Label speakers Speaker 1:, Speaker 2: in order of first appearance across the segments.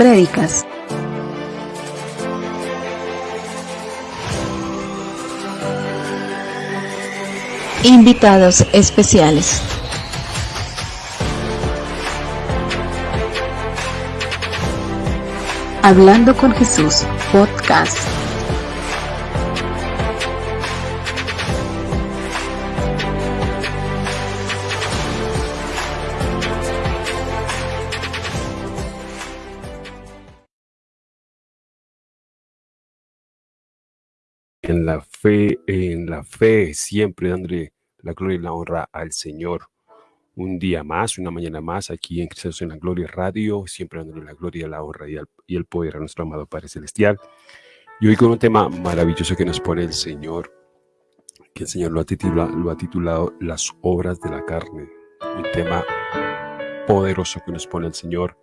Speaker 1: prédicas. Invitados especiales. Hablando con Jesús, podcast.
Speaker 2: En la fe, en la fe, siempre dándole la gloria y la honra al Señor. Un día más, una mañana más, aquí en Cristo en la Gloria Radio, siempre dándole la gloria, la honra y el, y el poder a nuestro amado Padre Celestial. Y hoy con un tema maravilloso que nos pone el Señor, que el Señor lo ha titulado, lo ha titulado Las obras de la carne. Un tema poderoso que nos pone el Señor.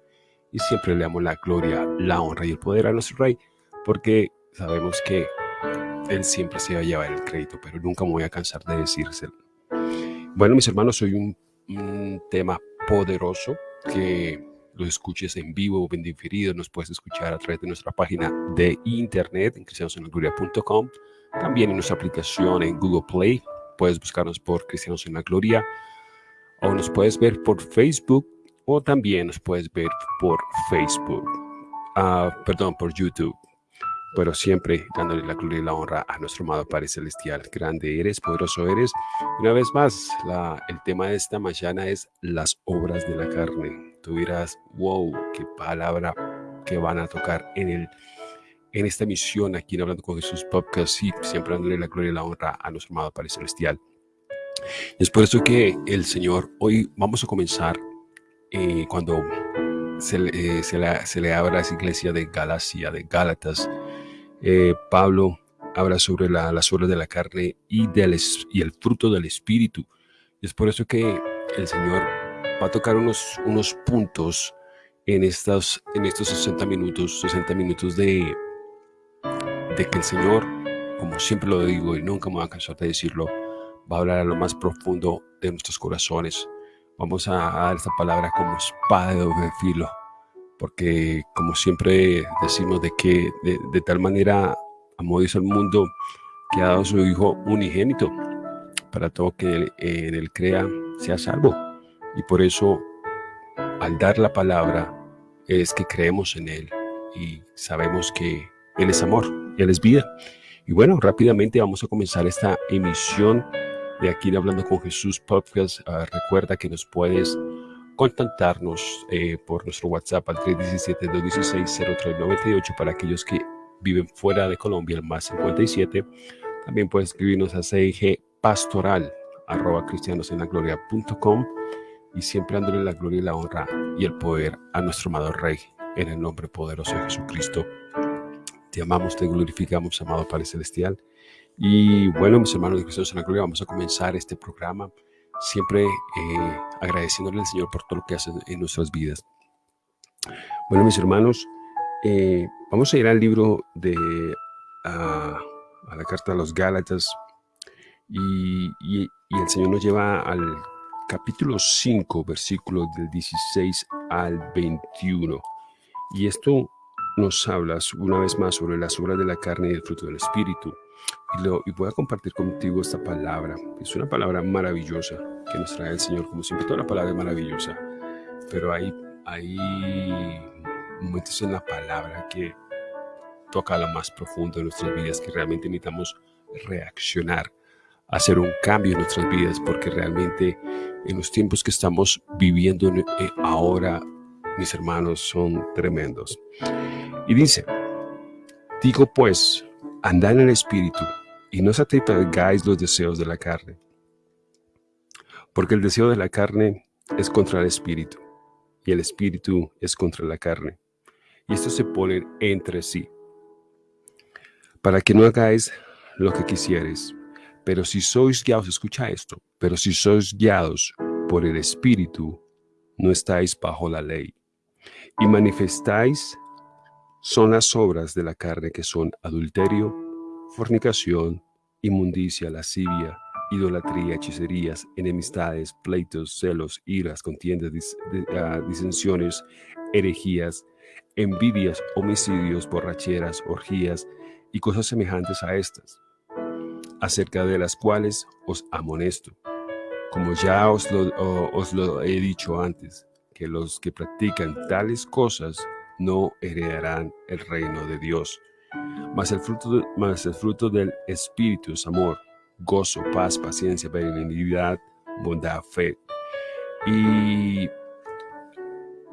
Speaker 2: Y siempre le damos la gloria, la honra y el poder a nuestro Rey, porque sabemos que él siempre se va a llevar el crédito, pero nunca me voy a cansar de decírselo. Bueno, mis hermanos, soy un, tema poderoso que lo escuches en vivo o en diferido. Nos puedes escuchar a través de nuestra página de internet en cristianosenlagloria.com. También en nuestra aplicación en Google Play. Puedes buscarnos por Cristianos en la Gloria. O nos puedes ver por Facebook. O también nos puedes ver por Facebook. Ah, perdón, por YouTube pero siempre dándole la gloria y la honra a nuestro amado Padre Celestial. Grande eres, poderoso eres. Una vez más, la, el tema de esta mañana es las obras de la carne. Tú dirás, wow, qué palabra que van a tocar en, el, en esta misión aquí en Hablando con Jesús Podcast. Y siempre dándole la gloria y la honra a nuestro amado Padre Celestial. Es por eso que el Señor, hoy vamos a comenzar eh, cuando se, eh, se, se le abra a esa iglesia de Galacia, de Gálatas, eh, Pablo habla sobre las obras de la carne y, del, y el fruto del Espíritu. Es por eso que el Señor va a tocar unos, unos puntos en, en estos 60 minutos, 60 minutos de, de que el Señor, como siempre lo digo y nunca me voy a cansar de decirlo, va a hablar a lo más profundo de nuestros corazones. Vamos a dar esta palabra como espada de doble filo porque como siempre decimos de que de, tal manera amó Dios al mundo que ha dado su Hijo unigénito para todo que en él crea sea salvo. Y por eso al dar la palabra es que creemos en Él y sabemos que Él es amor, Él es vida. Y bueno, rápidamente vamos a comenzar esta emisión de aquí de Hablando con Jesús Podcast. Ah, recuerda que nos puedes contactarnos eh, por nuestro WhatsApp al 317-216-0398 para aquellos que viven fuera de Colombia, el más 57. También puedes escribirnos a CIG pastoral arroba cristianosenlagloria.com y siempre dándole la gloria y la honra y el poder a nuestro amado Rey en el nombre poderoso de Jesucristo. Te amamos, te glorificamos, amado Padre Celestial. Y bueno, mis hermanos de Cristianos en la Gloria, vamos a comenzar este programa siempre eh, agradeciéndole al Señor por todo lo que hace en nuestras vidas. Bueno, mis hermanos, eh, vamos a ir al libro de a, la carta a los Gálatas y, el Señor nos lleva al capítulo 5, versículos del 16 al 21. Y esto nos habla una vez más sobre las obras de la carne y el fruto del Espíritu. Y, voy a compartir contigo esta palabra. Es una palabra maravillosa que nos trae el Señor. Como siempre, toda la palabra es maravillosa. Pero hay, hay momentos en la palabra que toca lo más profundo de nuestras vidas, que realmente necesitamos reaccionar, hacer un cambio en nuestras vidas, porque realmente en los tiempos que estamos viviendo eh, ahora, mis hermanos, son tremendos. Y dice, digo pues, andad en el Espíritu y no satisfagáis los deseos de la carne. Porque el deseo de la carne es contra el Espíritu y el Espíritu es contra la carne. Y estos se ponen entre sí. Para que no hagáis lo que quisieres. Pero si sois guiados, escucha esto, pero si sois guiados por el Espíritu, no estáis bajo la ley. Y manifestáis son las obras de la carne que son adulterio, fornicación, inmundicia, lascivia, idolatría, hechicerías, enemistades, pleitos, celos, iras, contiendas, ah, disensiones, herejías, envidias, homicidios, borracheras, orgías y cosas semejantes a estas, acerca de las cuales os amonesto, como ya os lo, os lo he dicho antes, que los que practican tales cosas no heredarán el reino de Dios. Mas el fruto, el fruto del Espíritu es amor, gozo, paz, paciencia, benignidad, bondad, fe. Y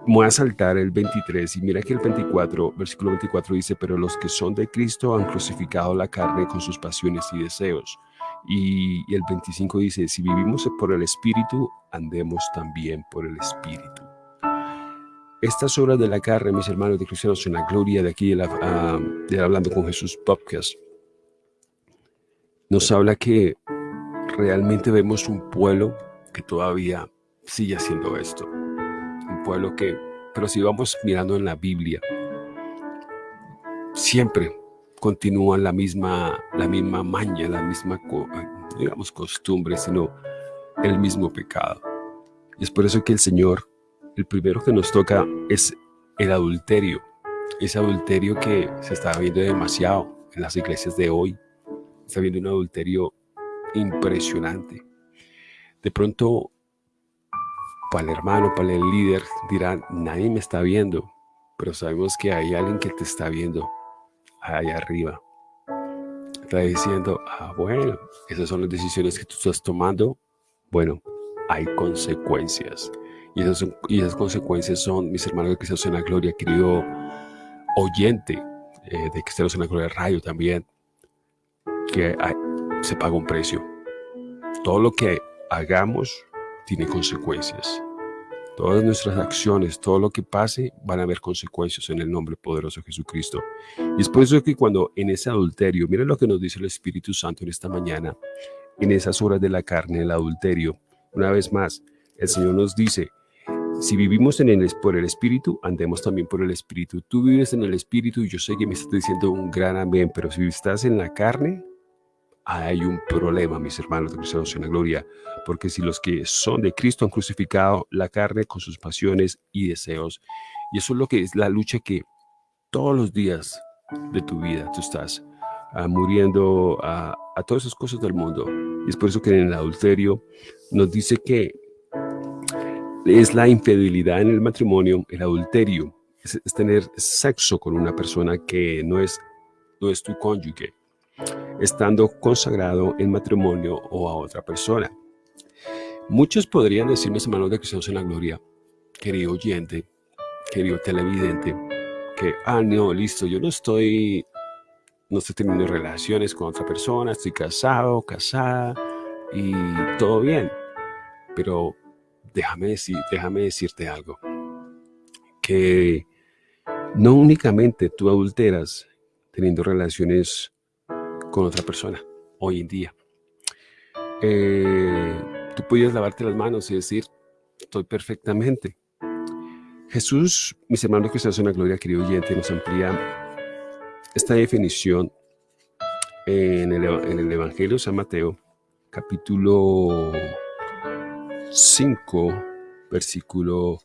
Speaker 2: voy a saltar el 23 y mira que el 24, versículo 24 dice, pero los que son de Cristo han crucificado la carne con sus pasiones y deseos. Y, y el 25 dice, si vivimos por el Espíritu, andemos también por el Espíritu. Estas obras de la carne, mis hermanos de cristianos, en la gloria de aquí, de, la, ah, de Hablando con Jesús podcast, nos habla que realmente vemos un pueblo que todavía sigue haciendo esto. Un pueblo que, pero si vamos mirando en la Biblia, siempre continúa la misma, la misma maña, la misma, digamos, costumbre, sino el mismo pecado. Es por eso que el Señor el primero que nos toca es el adulterio. Ese adulterio que se está viendo demasiado en las iglesias de hoy. Está viendo un adulterio impresionante. De pronto, para el hermano, para el líder, dirán, nadie me está viendo, pero sabemos que hay alguien que te está viendo allá arriba. Está diciendo, ah, bueno, esas son las decisiones que tú estás tomando. Bueno, hay consecuencias. Y esas, y esas consecuencias son, mis hermanos de Cristianos en la Gloria, querido oyente eh, de Cristianos en la Gloria Radio también, que se paga un precio. Todo lo que hagamos tiene consecuencias. Todas nuestras acciones, todo lo que pase, van a haber consecuencias en el nombre poderoso de Jesucristo. Y es por eso que cuando en ese adulterio, miren lo que nos dice el Espíritu Santo en esta mañana, en esas horas de la carne, el adulterio, una vez más, el Señor nos dice, si vivimos en el, por el Espíritu, andemos también por el Espíritu. Tú vives en el Espíritu y yo sé que me estás diciendo un gran amén, pero si estás en la carne, hay un problema, mis hermanos de en la gloria, porque si los que son de Cristo han crucificado la carne con sus pasiones y deseos, y eso es lo que es la lucha que todos los días de tu vida tú estás ah, muriendo a, a todas esas cosas del mundo. Y es por eso que en el adulterio nos dice que es la infidelidad en el matrimonio, el adulterio, es, tener sexo con una persona que no es, no es tu cónyuge, estando consagrado en matrimonio o a otra persona. Muchos podrían decirme, hermanos de Cristo en la Gloria, querido oyente, querido televidente, que, ah, no, listo, yo no estoy, no estoy teniendo relaciones con otra persona, estoy casado, casada y todo bien. Pero déjame, decir, déjame decirte algo, que no únicamente tú adulteras teniendo relaciones con otra persona hoy en día. Eh, tú puedes lavarte las manos y decir, estoy perfectamente. Jesús, mis hermanos que están en la gloria, querido oyente, nos amplía esta definición en el, en el Evangelio de San Mateo, capítulo 5, versículo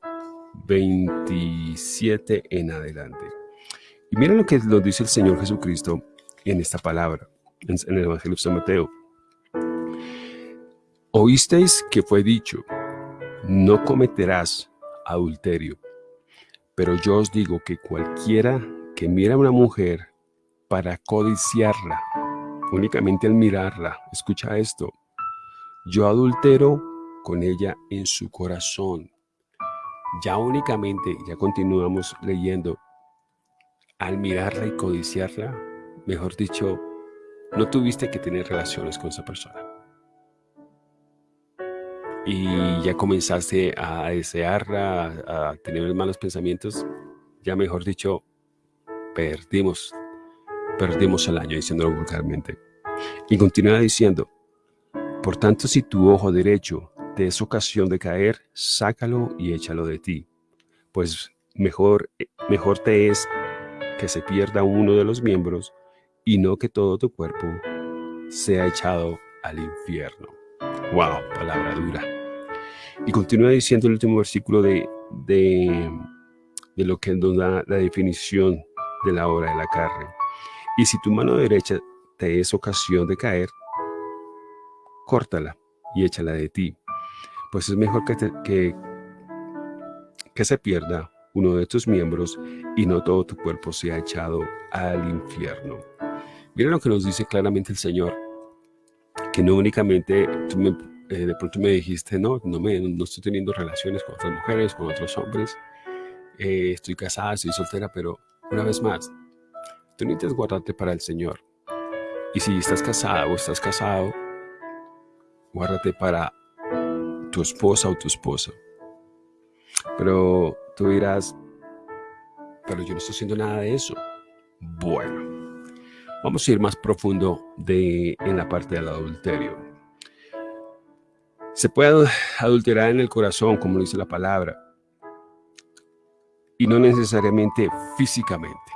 Speaker 2: 27 en adelante. Y miren lo que nos dice el Señor Jesucristo en esta palabra, en, el Evangelio de San Mateo. Oísteis que fue dicho, no cometerás adulterio. Pero yo os digo que cualquiera que mira a una mujer para codiciarla, únicamente al mirarla, escucha esto, yo adultero con ella en su corazón. Ya únicamente, ya continuamos leyendo, al mirarla y codiciarla, mejor dicho, no tuviste que tener relaciones con esa persona. Y ya comenzaste a desearla, a tener malos pensamientos, ya mejor dicho, perdimos, perdimos el año, diciéndolo vulgarmente. Y continúa diciendo, por tanto, si tu ojo derecho es ocasión de caer, sácalo y échalo de ti, pues mejor, mejor te es que se pierda uno de los miembros y no que todo tu cuerpo sea echado al infierno. Wow, palabra dura. Y continúa diciendo el último versículo de, de, de lo que nos da la definición de la obra de la carne. Y si tu mano derecha te es ocasión de caer, córtala y échala de ti. Pues es mejor que, que, que se pierda uno de tus miembros y no todo tu cuerpo sea echado al infierno. Mira lo que nos dice claramente el Señor, que no únicamente tú eh, de pronto me dijiste, no, no, me, no estoy teniendo relaciones con otras mujeres, con otros hombres, eh, estoy casada, estoy soltera, pero una vez más, tú necesitas guardarte para el Señor. Y si estás casada o estás casado, guárdate para tu esposa o tu esposa. Pero tú dirás, pero yo no estoy haciendo nada de eso. Bueno, vamos a ir más profundo de, en la parte del adulterio. Se puede adulterar en el corazón, como dice la palabra, y no necesariamente físicamente.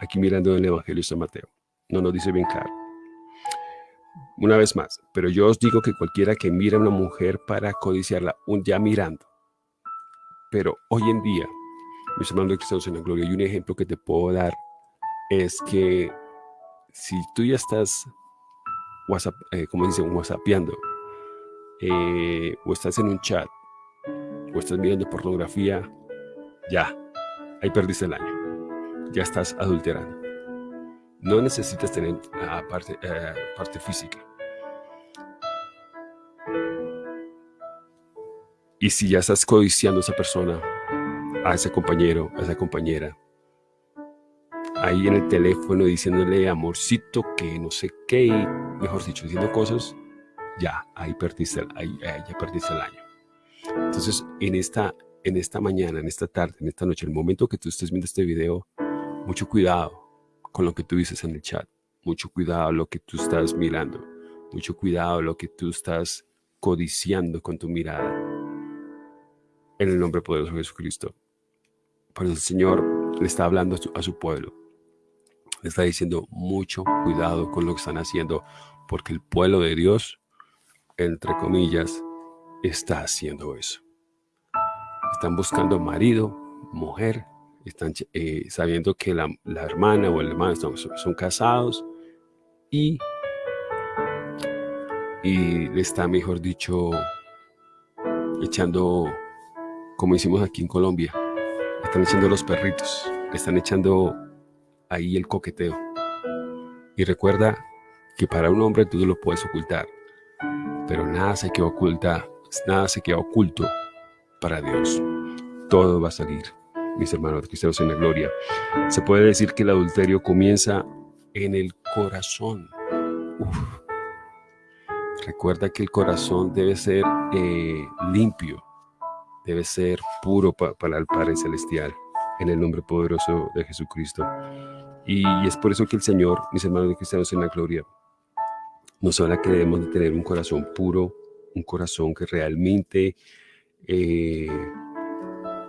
Speaker 2: Aquí mirando el Evangelio de San Mateo, no nos dice bien claro. Una vez más, pero yo os digo que cualquiera que mira a una mujer para codiciarla, un ya mirando, pero hoy en día, mis hermanos de Cristianos en la Gloria, y un ejemplo que te puedo dar es que si tú ya estás, WhatsApp, eh, como dicen, whatsappeando, eh, o estás en un chat, o estás mirando pornografía, ya, ahí perdiste el año. Ya estás adulterando. No necesitas tener la parte, eh, física. Y si ya estás codiciando a esa persona, a ese compañero, a esa compañera, ahí en el teléfono diciéndole amorcito, que no sé qué, mejor dicho, diciendo cosas, ya, ahí perdiste, ahí, ya perdiste el año. Entonces, en esta, en esta mañana, en esta tarde, en esta noche, el momento que tú estés viendo este video, mucho cuidado con lo que tú dices en el chat, mucho cuidado lo que tú estás mirando, mucho cuidado lo que tú estás codiciando con tu mirada en el nombre poderoso de Jesucristo. Pero el Señor le está hablando a su, pueblo. Le está diciendo mucho cuidado con lo que están haciendo, porque el pueblo de Dios, entre comillas, está haciendo eso. Están buscando marido, mujer, están eh, sabiendo que la, hermana o el hermano son, son casados y, y le está, mejor dicho, echando como hicimos aquí en Colombia. Están echando los perritos, están echando ahí el coqueteo. Y recuerda que para un hombre tú lo puedes ocultar, pero nada se queda oculta, nada se queda oculto para Dios. Todo va a salir, mis hermanos cristianos en la gloria. Se puede decir que el adulterio comienza en el corazón. Recuerda que el corazón debe ser eh, limpio, debe ser puro para el Padre Celestial, en el nombre poderoso de Jesucristo. Y, es por eso que el Señor, mis hermanos cristianos en la gloria, nos habla que debemos de tener un corazón puro, un corazón que realmente eh,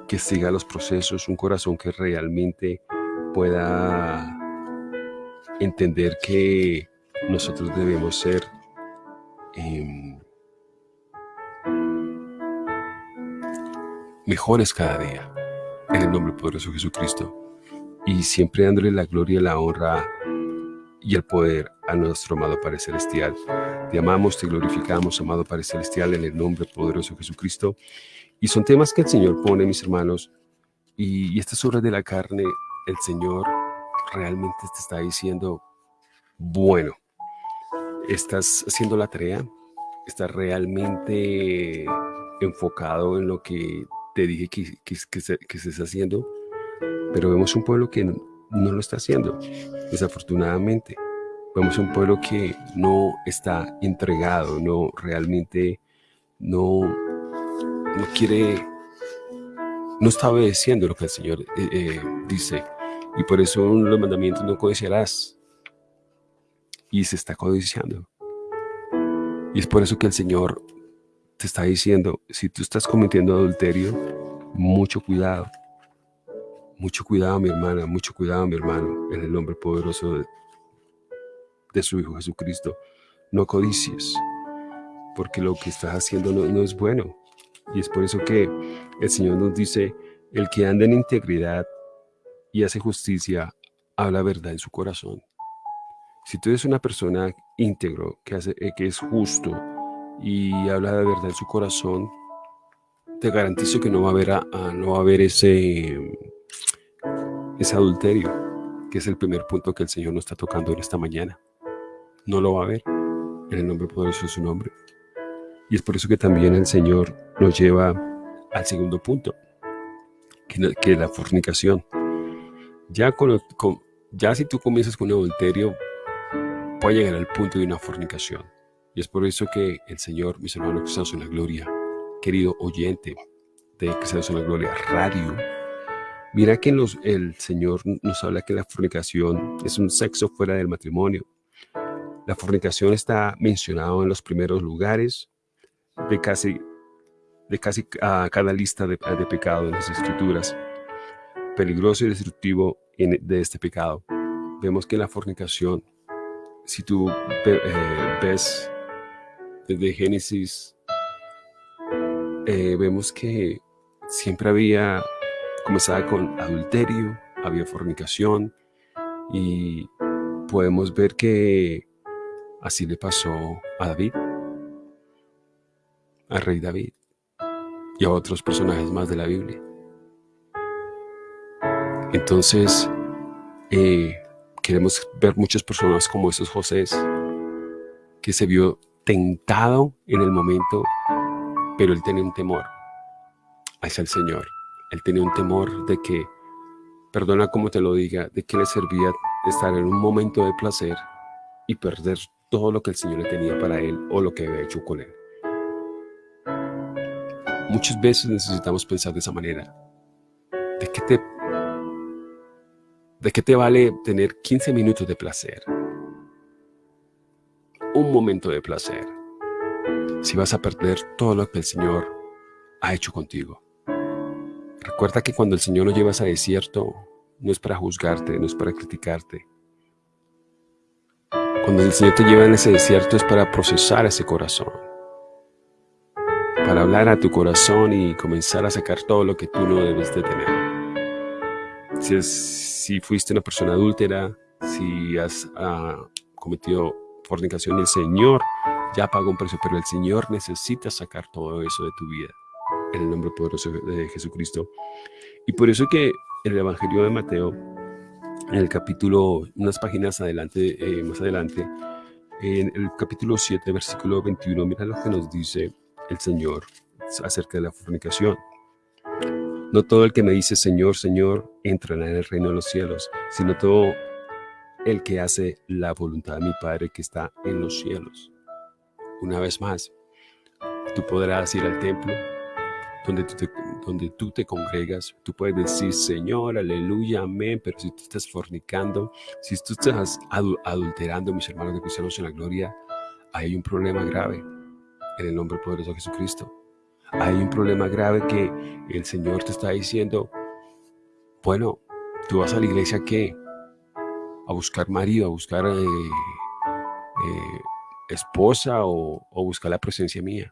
Speaker 2: que siga los procesos, un corazón que realmente pueda entender que nosotros debemos ser em, mejores cada día, en el nombre poderoso de Jesucristo, y siempre dándole la gloria, la honra y el poder a nuestro amado Padre Celestial. Te amamos, te glorificamos, amado Padre Celestial, en el nombre poderoso de Jesucristo. Y son temas que el Señor pone, mis hermanos, y, estas obras de la carne, el Señor realmente te está diciendo, bueno, estás haciendo la tarea, estás realmente enfocado en lo que te dije que, que, que, se, que se está haciendo, pero vemos un pueblo que no, lo está haciendo, desafortunadamente. Vemos un pueblo que no está entregado, no realmente no, no quiere, no está obedeciendo lo que el Señor eh, eh, dice. Y por eso uno de los mandamientos no codiciarás. Y se está codiciando. Y es por eso que el Señor te está diciendo, si tú estás cometiendo adulterio, mucho cuidado. Mucho cuidado, mi hermana, mucho cuidado, mi hermano, en el nombre poderoso de, su Hijo Jesucristo. No codicies, porque lo que estás haciendo no, es bueno. Y es por eso que el Señor nos dice El que anda en integridad y hace justicia, habla verdad en su corazón. Si tú eres una persona íntegro, que, hace, eh, que es justo y habla de verdad en su corazón, te garantizo que no va a haber, no va a haber ese, ese adulterio, que es el primer punto que el Señor nos está tocando en esta mañana. No lo va a haber en el nombre poderoso de su nombre. Y es por eso que también el Señor nos lleva al segundo punto, que, es la fornicación. Ya, con, ya si tú comienzas con un adulterio, puede llegar al punto de una fornicación. Y es por eso que el Señor, mis hermanos estamos en la gloria, querido oyente de Cristianos en la Gloria Radio, mira que el Señor nos habla que la fornicación es un sexo fuera del matrimonio. La fornicación está mencionado en los primeros lugares de casi, de casi a cada lista de, de pecado en las escrituras. Peligroso y destructivo de este pecado. Vemos que la fornicación si tú eh, ves desde Génesis, eh, vemos que siempre había, comenzaba con adulterio, había fornicación y podemos ver que así le pasó a David, al rey David y a otros personajes más de la Biblia. Entonces, eh, queremos ver muchas personas como esos José que se vio tentado en el momento, pero él tenía un temor hacia el Señor. Él tenía un temor de que, perdona como te lo diga, de que le servía estar en un momento de placer y perder todo lo que el Señor tenía para él o lo que había hecho con él. Muchas veces necesitamos pensar de esa manera. ¿De qué te ¿De qué te vale tener 15 minutos de placer? Un momento de placer. Si vas a perder todo lo que el Señor ha hecho contigo. Recuerda que cuando el Señor lo llevas a desierto, no es para juzgarte, no es para criticarte. Cuando el Señor te lleva en ese desierto es para procesar ese corazón. Para hablar a tu corazón y comenzar a sacar todo lo que tú no debes de tener si, si fuiste una persona adúltera, si has ah, cometido fornicación, el Señor ya pagó un precio, pero el Señor necesita sacar todo eso de tu vida en el nombre poderoso de Jesucristo. Y por eso que el Evangelio de Mateo, en el capítulo, unas páginas adelante, eh, más adelante, en el capítulo 7, versículo 21, mira lo que nos dice el Señor acerca de la fornicación. No todo el que me dice Señor, Señor, entrará en el reino de los cielos, sino todo el que hace la voluntad de mi Padre que está en los cielos. Una vez más, tú podrás ir al templo donde tú te, donde tú te congregas, tú puedes decir Señor, aleluya, amén, pero si tú estás fornicando, si tú estás adulterando, mis hermanos de cristianos en la gloria, hay un problema grave en el nombre poderoso de Jesucristo hay un problema grave que el Señor te está diciendo, bueno, tú vas a la iglesia qué? A buscar marido, a buscar eh, eh, esposa o, buscar la presencia mía.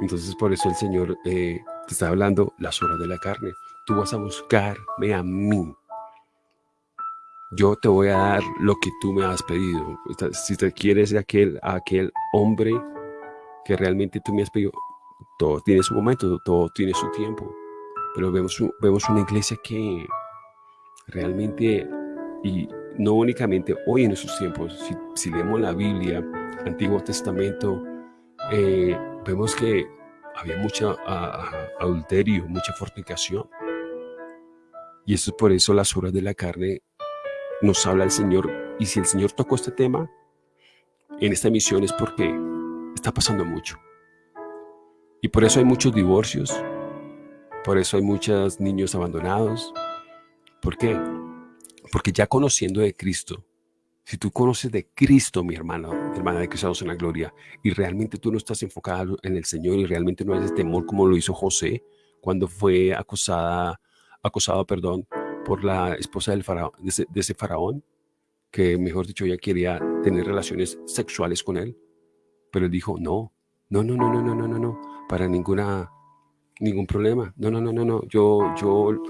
Speaker 2: Entonces por eso el Señor eh, te está hablando las horas de la carne. Tú vas a buscarme a mí. Yo te voy a dar lo que tú me has pedido. Si te quieres aquel, aquel hombre que realmente tú me has pedido, todo tiene su momento, todo tiene su tiempo. Pero vemos, vemos una iglesia que realmente, y no únicamente hoy en esos tiempos, si, leemos la Biblia, Antiguo Testamento, eh, vemos que había mucho adulterio, mucha fornicación. Y eso es por eso las horas de la carne nos habla el Señor. Y si el Señor tocó este tema en esta misión es porque está pasando mucho. Y por eso hay muchos divorcios, por eso hay muchos niños abandonados. ¿Por qué? Porque ya conociendo de Cristo, si tú conoces de Cristo, mi hermano, hermana de Cristo en la gloria, y realmente tú no estás enfocado en el Señor y realmente no hay ese temor como lo hizo José cuando fue acosada, acosado perdón, por la esposa del faraón, de, ese, de ese faraón, que mejor dicho ella quería tener relaciones sexuales con él, pero él dijo, no, no, no, no, no, no, no, no, para ninguna Ningún problema. No, no, no, no, no. Yo, yo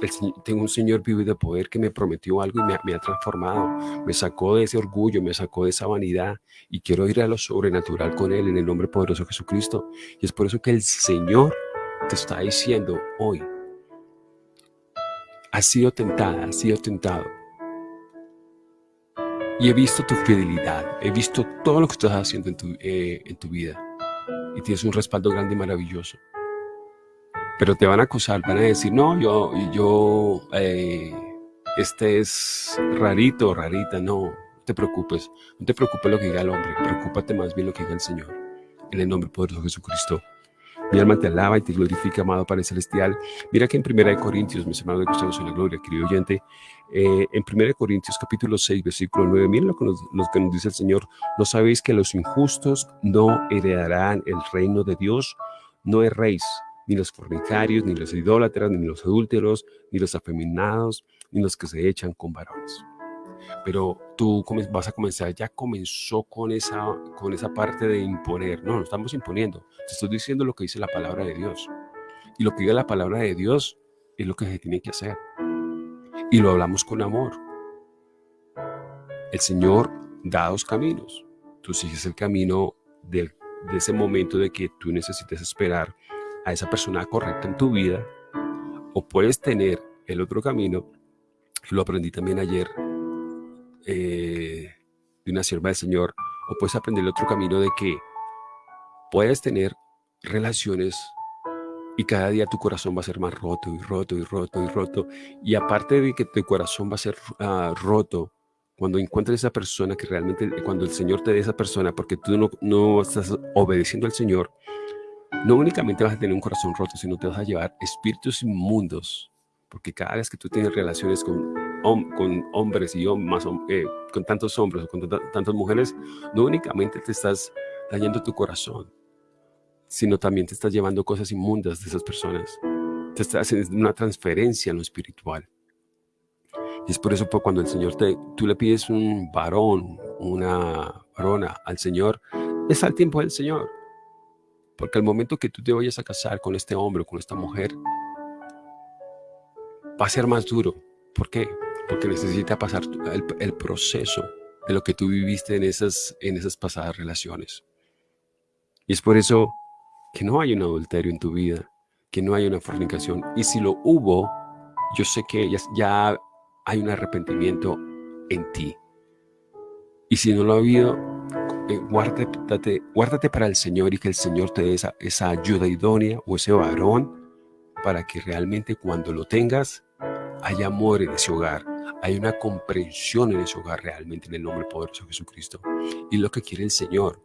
Speaker 2: tengo un Señor vivo y de poder que me prometió algo y me, me, ha transformado. Me sacó de ese orgullo, me sacó de esa vanidad y quiero ir a lo sobrenatural con Él en el nombre poderoso de Jesucristo. Y es por eso que el Señor te está diciendo hoy, has sido tentada, has sido tentado. Y he visto tu fidelidad, he visto todo lo que estás haciendo en tu, eh, en tu vida. Y tienes un respaldo grande y maravilloso pero te van a acusar, van a decir, no, yo, yo, eh, este es rarito, rarita, no, no te preocupes, no te preocupes lo que diga el hombre, preocúpate más bien lo que diga el Señor, en el nombre poderoso de Jesucristo. Mi alma te alaba y te glorifica, amado Padre Celestial. Mira que en 1 Corintios, mis hermanos de Cristo en la gloria, querido oyente, eh, en 1 Corintios capítulo 6, versículo 9, miren lo que, nos, lo que nos dice el Señor. ¿No sabéis que los injustos no heredarán el reino de Dios? No erréis, ni los fornicarios, ni los idólatras, ni los adúlteros, ni los afeminados, ni los que se echan con varones. Pero tú vas a comenzar, ya comenzó con esa, con esa parte de imponer. No, no estamos imponiendo. Te estoy diciendo lo que dice la palabra de Dios. Y lo que diga la palabra de Dios es lo que se tiene que hacer. Y lo hablamos con amor. El Señor da dos caminos. Tú sigues el camino de ese momento de que tú necesitas esperar a esa persona correcta en tu vida o puedes tener el otro camino, lo aprendí también ayer eh, de una sierva del Señor, o puedes aprender el otro camino de que puedes tener relaciones y cada día tu corazón va a ser más roto y roto y roto y roto. Y aparte de que tu corazón va a ser ah, roto, cuando encuentres esa persona que realmente, cuando el Señor te dé esa persona, porque tú no, no estás obedeciendo al Señor, no únicamente vas a tener un corazón roto, sino te vas a llevar espíritus inmundos, porque cada vez que tú tienes relaciones con, con hombres y más, eh, con tantos hombres o con tantas mujeres, no únicamente te estás dañando tu corazón, sino también te estás llevando cosas inmundas de esas personas. Te estás haciendo una transferencia en lo espiritual. Y es por eso cuando el Señor te, tú le pides un varón, una varona al Señor, es al tiempo del Señor. Porque al momento que tú te vayas a casar con este hombre o con esta mujer, va a ser más duro. ¿Por qué? Porque necesita pasar el, proceso de lo que tú viviste en esas, en esas pasadas relaciones. Y es por eso que no hay un adulterio en tu vida, que no hay una fornicación. Y si lo hubo, yo sé que ya, ya hay un arrepentimiento en ti. Y si no lo ha habido, eh, guárdate, guárdate, para el Señor y que el Señor te dé esa, ayuda idónea o ese varón para que realmente cuando lo tengas haya amor en ese hogar, hay una comprensión en ese hogar realmente en el nombre poderoso de Jesucristo. Y lo que quiere el Señor,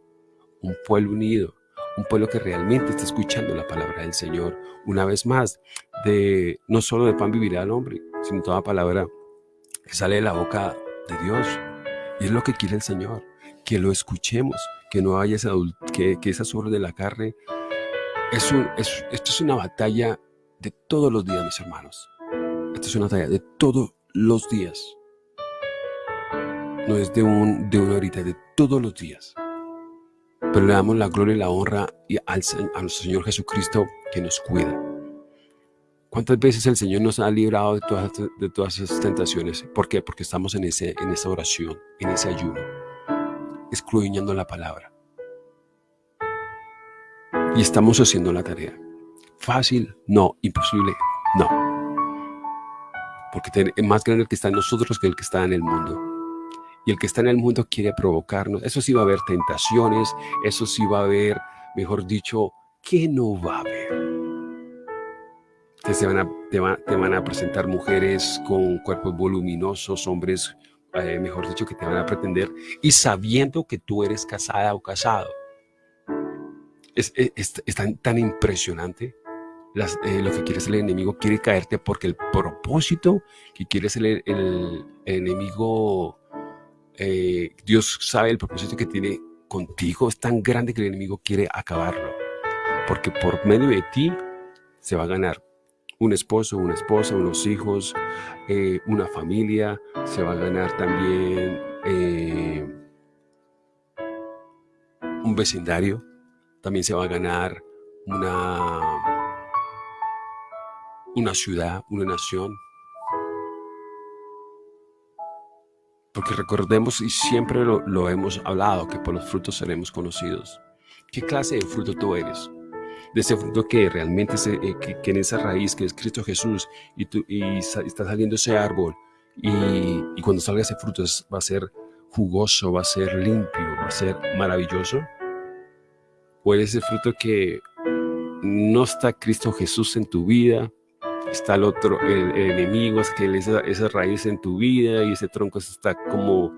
Speaker 2: un pueblo unido, un pueblo que realmente está escuchando la palabra del Señor. Una vez más, de no solo de pan vivirá el hombre, sino toda palabra que sale de la boca de Dios. Y es lo que quiere el Señor que lo escuchemos, que no haya esa, que, que esa sobre de la carne. Es esto es una batalla de todos los días, mis hermanos. Esto es una batalla de todos los días. No es de, un, de una horita, de todos los días. Pero le damos la gloria y la honra al, a Señor Jesucristo que nos cuida. ¿Cuántas veces el Señor nos ha librado de todas, de todas esas tentaciones? ¿Por qué? Porque estamos en, ese, en esa oración, en ese ayuno escudriñando la palabra. Y estamos haciendo la tarea. Fácil, no. Imposible, no. Porque es más grande el que está en nosotros que el que está en el mundo. Y el que está en el mundo quiere provocarnos. Eso sí va a haber tentaciones, eso sí va a haber, mejor dicho, ¿qué no va a haber? Te van, a, te, te van a presentar mujeres con cuerpos voluminosos, hombres eh, mejor dicho, que te van a pretender y sabiendo que tú eres casada o casado. Es, tan, impresionante eh, lo que quiere ser el enemigo, quiere caerte porque el propósito que quiere ser el, enemigo, eh, Dios sabe el propósito que tiene contigo, es tan grande que el enemigo quiere acabarlo. Porque por medio de ti se va a ganar un esposo, una esposa, unos hijos, eh, una familia, se va a ganar también eh, un vecindario, también se va a ganar una, una ciudad, una nación. Porque recordemos y siempre lo, hemos hablado, que por los frutos seremos conocidos. ¿Qué clase de fruto tú eres? De ese fruto que realmente, eh, que, en esa raíz que es Cristo Jesús y, tú, y está saliendo ese árbol y, y cuando salga ese fruto va a ser jugoso, va a ser limpio, va a ser maravilloso. O eres el fruto que no está Cristo Jesús en tu vida, está el otro, el, enemigo, es que esa, esa, raíz en tu vida y ese tronco está como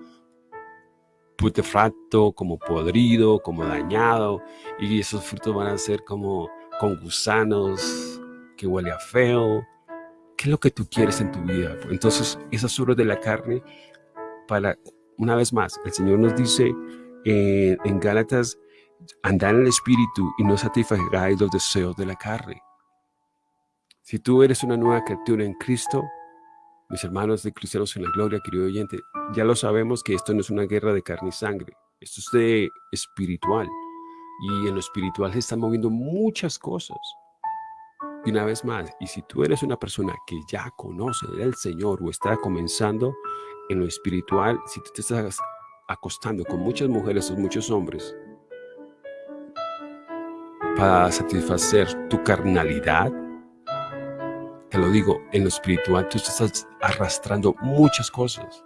Speaker 2: putefacto, como podrido, como dañado, y esos frutos van a ser como con gusanos, que huele a feo. ¿Qué es lo que tú quieres en tu vida? Entonces, esas obras de la carne, para, una vez más, el Señor nos dice eh, en Gálatas, andar en el Espíritu y no satisfagáis los deseos de la carne. Si tú eres una nueva criatura en Cristo, mis hermanos de Cristianos en la Gloria, querido oyente, ya lo sabemos que esto no es una guerra de carne y sangre, esto es de espiritual. Y en lo espiritual se están moviendo muchas cosas. Y una vez más, y si tú eres una persona que ya conoce del Señor o está comenzando en lo espiritual, si tú te estás acostando con muchas mujeres o muchos hombres para satisfacer tu carnalidad, te lo digo, en lo espiritual tú estás arrastrando muchas cosas.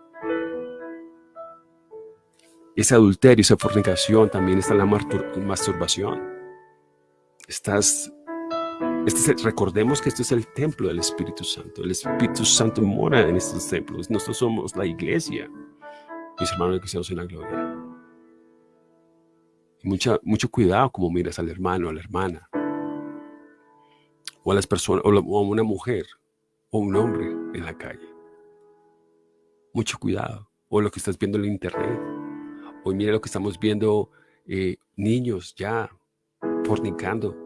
Speaker 2: Ese adulterio, esa fornicación, también está la masturbación. Estás, este recordemos que esto es el templo del Espíritu Santo. El Espíritu Santo mora en estos templos. Nosotros somos la iglesia. Mis hermanos cristianos en la gloria. Mucha, mucho cuidado como miras al hermano, a la hermana o a las personas, o a una mujer, o un hombre en la calle. Mucho cuidado. O lo que estás viendo en internet. Hoy mira lo que estamos viendo, eh, niños ya fornicando.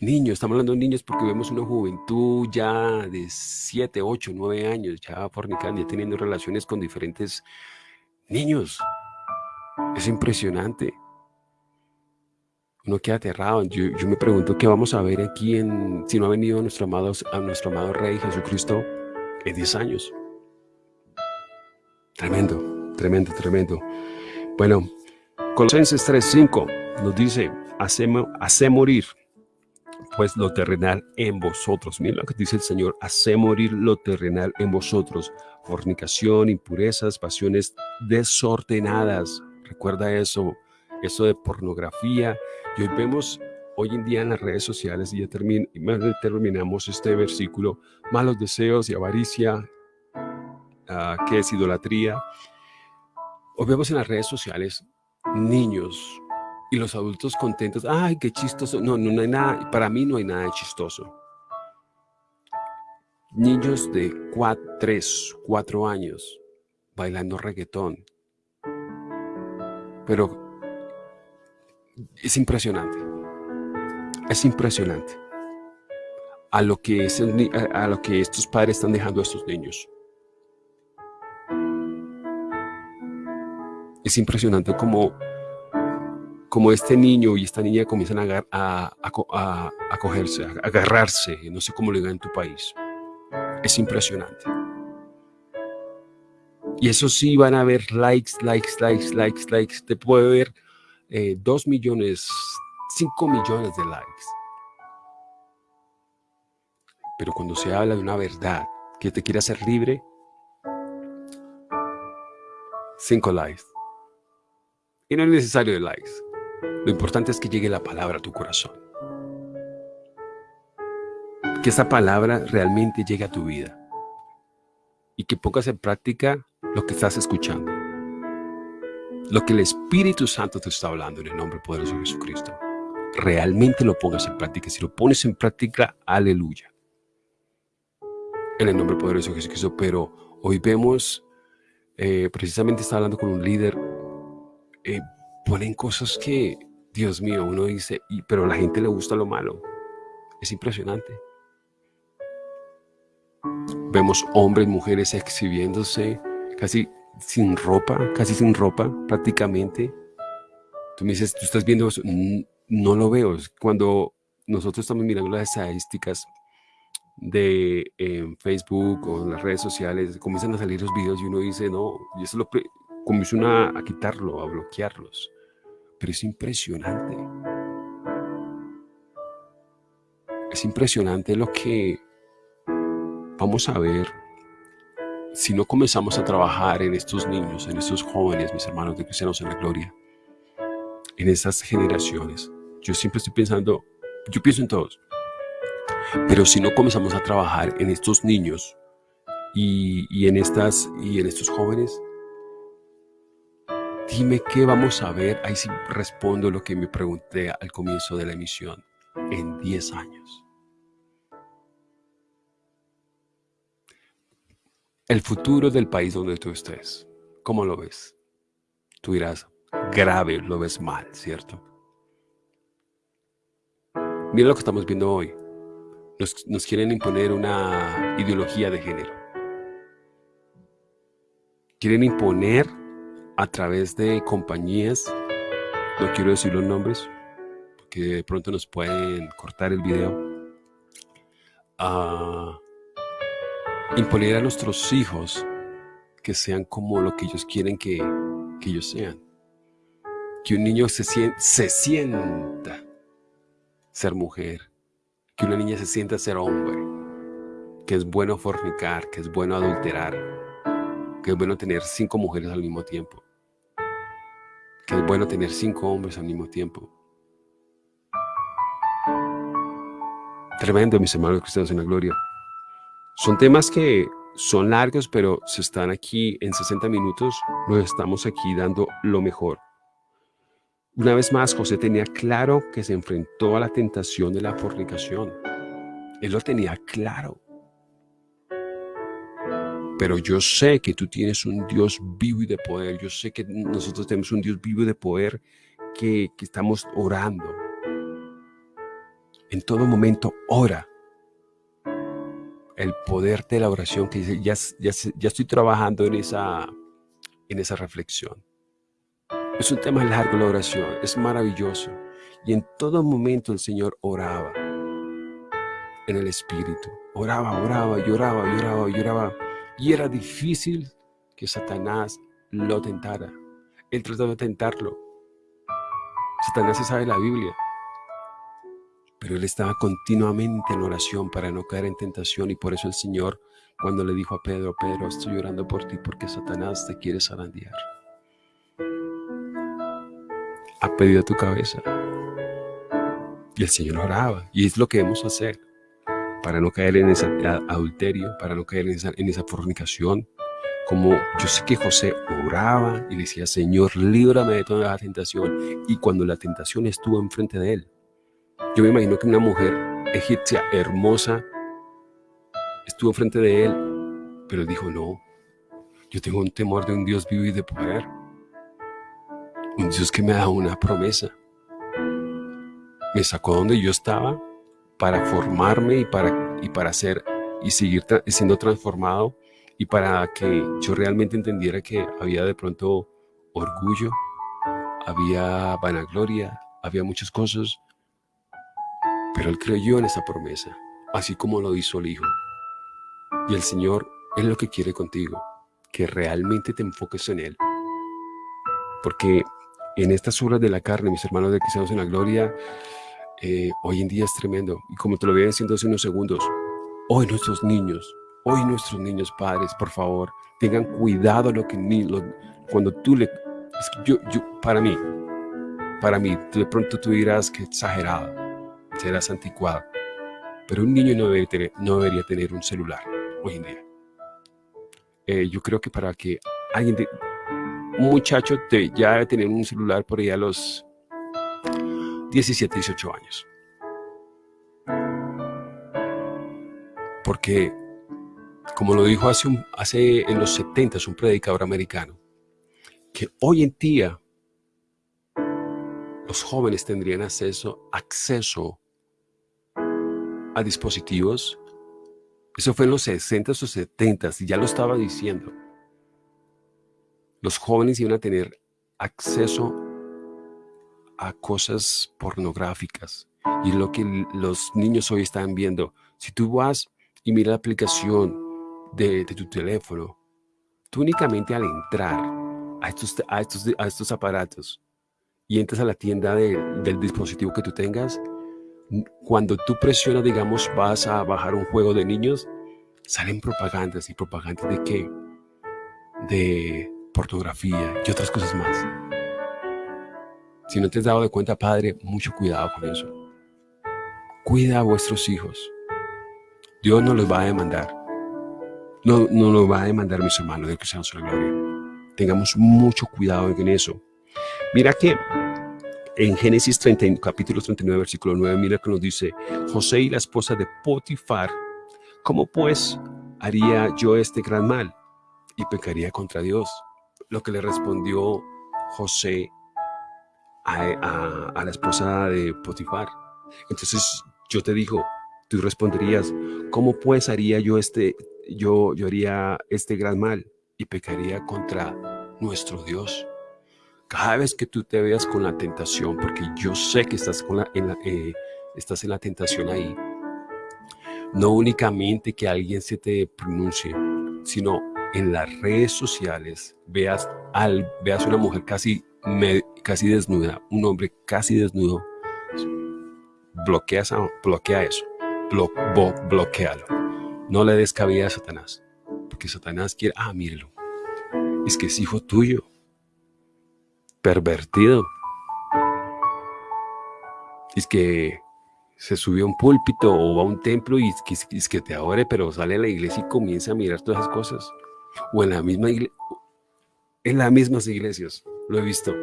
Speaker 2: Niños, estamos hablando de niños porque vemos una juventud ya de 7, 8, 9 años, ya fornicando, ya teniendo relaciones con diferentes niños. Es impresionante uno queda aterrado. Yo, me pregunto qué vamos a ver aquí si no ha venido nuestro amado, a nuestro amado Rey Jesucristo en 10 años. Tremendo, tremendo, tremendo. Bueno, Colosenses 3.5 nos dice, hace morir pues lo terrenal en vosotros. Mira lo que dice el Señor, hace morir lo terrenal en vosotros. Fornicación, impurezas, pasiones desordenadas. Recuerda eso, eso de pornografía, y hoy vemos hoy en día en las redes sociales, y ya terminamos este versículo, malos deseos y avaricia, uh, que es idolatría. Hoy vemos en las redes sociales niños y los adultos contentos. ¡Ay, qué chistoso! No, no, no hay nada, para mí no hay nada de chistoso. Niños de 3, 4 años bailando reggaetón. Pero es impresionante. Es impresionante a lo que, a lo que estos padres están dejando a estos niños. Es impresionante como, como este niño y esta niña comienzan a, a, cogerse, agarrarse, no sé cómo lo digan en tu país. Es impresionante. Y eso sí van a ver likes, likes, likes, likes, likes. Te puede ver eh, 2 millones, 5 millones de likes. Pero cuando se habla de una verdad que te quiere hacer libre, 5 likes. Y no es necesario de likes. Lo importante es que llegue la palabra a tu corazón. Que esa palabra realmente llegue a tu vida. Y que pongas en práctica lo que estás escuchando lo que el Espíritu Santo te está hablando en el nombre poderoso de Jesucristo, realmente lo pongas en práctica. Si lo pones en práctica, aleluya. En el nombre poderoso de Jesucristo. Pero hoy vemos, eh, precisamente estaba hablando con un líder, eh, ponen cosas que, Dios mío, uno dice, y, pero a la gente le gusta lo malo. Es impresionante. Vemos hombres mujeres exhibiéndose casi sin ropa, casi sin ropa prácticamente. Tú me dices, tú estás viendo eso, no lo veo. Cuando nosotros estamos mirando las estadísticas de en Facebook o las redes sociales, comienzan a salir los videos y uno dice, no, y eso lo comienzan a, a quitarlo, a bloquearlos. Pero es impresionante. Es impresionante lo que vamos a ver si no comenzamos a trabajar en estos niños, en estos jóvenes, mis hermanos de cristianos en la gloria, en estas generaciones. Yo siempre estoy pensando, yo pienso en todos, pero si no comenzamos a trabajar en estos niños y, en, estas, y en estos jóvenes, dime qué vamos a ver. Ahí sí respondo lo que me pregunté al comienzo de la emisión. En 10 años. El futuro del país donde tú estés, ¿cómo lo ves? Tú dirás, grave, lo ves mal, ¿cierto? Mira lo que estamos viendo hoy. Nos, quieren imponer una ideología de género. Quieren imponer a través de compañías, no quiero decir los nombres, porque de pronto nos pueden cortar el video, a imponer a nuestros hijos que sean como lo que ellos quieren que, ellos sean. Que un niño se, se sienta ser mujer, que una niña se sienta ser hombre, que es bueno fornicar, que es bueno adulterar, que es bueno tener cinco mujeres al mismo tiempo, que es bueno tener cinco hombres al mismo tiempo. Tremendo, mis hermanos cristianos en la gloria. Son temas que son largos, pero se están aquí en 60 minutos, nos estamos aquí dando lo mejor. Una vez más, José tenía claro que se enfrentó a la tentación de la fornicación. Él lo tenía claro. Pero yo sé que tú tienes un Dios vivo y de poder. Yo sé que nosotros tenemos un Dios vivo y de poder que, estamos orando. En todo momento, ora. El poder de la oración que dice, ya, ya, ya estoy trabajando en esa, en esa reflexión. Es un tema largo la oración, es maravilloso. Y en todo momento el Señor oraba en el Espíritu. Oraba, oraba, lloraba, lloraba, lloraba. Y era difícil que Satanás lo tentara. Él trataba de tentarlo. Satanás se sabe la Biblia. Pero él estaba continuamente en oración para no caer en tentación y por eso el Señor cuando le dijo a Pedro, Pedro, estoy llorando por ti porque Satanás te quiere zarandear ha pedido tu cabeza. Y el Señor oraba. Y es lo que debemos hacer para no caer en ese adulterio, para no caer en esa, en esa fornicación. Como yo sé que José oraba y decía, Señor, líbrame de toda la tentación. Y cuando la tentación estuvo enfrente de él, yo me imagino que una mujer egipcia hermosa estuvo enfrente de él, pero dijo, no, yo tengo un temor de un Dios vivo y de poder un Dios que me da una promesa. Me sacó donde yo estaba para formarme y para, y para ser y seguir siendo transformado y para que yo realmente entendiera que había de pronto orgullo, había vanagloria, había muchas cosas, pero él creyó en esa promesa, así como lo hizo el Hijo. Y el Señor es lo que quiere contigo, que realmente te enfoques en Él. Porque en estas obras de la carne, mis hermanos de Cristianos en la Gloria, eh, hoy en día es tremendo. Y como te lo voy diciendo hace unos segundos, hoy nuestros niños, hoy nuestros niños padres, por favor, tengan cuidado lo que ni, cuando tú le... Yo, yo, para mí, para mí, de pronto tú dirás que exagerado, serás anticuado, pero un niño no debería tener, no debería tener un celular hoy en día. Eh, yo creo que para que alguien... De, un muchacho ya debe tener un celular por ahí a los 17, 18 años. Porque, como lo dijo hace, hace en los 70 un predicador americano, que hoy en día los jóvenes tendrían acceso, acceso a dispositivos. Eso fue en los 60 o 70 y ya lo estaba diciendo los jóvenes iban a tener acceso a cosas pornográficas, Y lo que los niños hoy están viendo. Si tú vas y miras la aplicación de, tu teléfono, tú únicamente al entrar a estos, a estos, a estos aparatos y entras a la tienda del dispositivo que tú tengas, cuando tú presionas, digamos, vas a bajar un juego de niños, salen propagandas y propagandas de qué? De pornografía y otras cosas más. Si no te has dado de cuenta, Padre, mucho cuidado con eso. Cuida a vuestros hijos. Dios no los va a demandar. No, no nos va a demandar, mis hermanos, de que seamos la gloria. Tengamos mucho cuidado en eso. Mira que en Génesis 30, capítulo 39, versículo 9, mira que nos dice, José y la esposa de Potifar, ¿cómo pues haría yo este gran mal? Y pecaría contra Dios. Lo que le respondió José a, la esposa de Potifar. Entonces yo te digo, tú responderías, ¿cómo pues haría yo este, yo, yo haría este gran mal? Y pecaría contra nuestro Dios. Cada vez que tú te veas con la tentación, porque yo sé que estás, con la, en, eh, estás en la tentación ahí, no únicamente que alguien se te pronuncie, sino en las redes sociales veas, al, veas una mujer casi, casi desnuda, un hombre casi desnudo, bloquea, bloquea eso, blo, bloquealo. No le des cabida a Satanás, porque Satanás quiere, ah, mírelo, es que es hijo tuyo, pervertido. Es que se subió a un púlpito o va a un templo y es que, te adore, pero sale a la iglesia y comienza a mirar todas esas cosas. O en la misma en las mismas iglesias, lo he visto.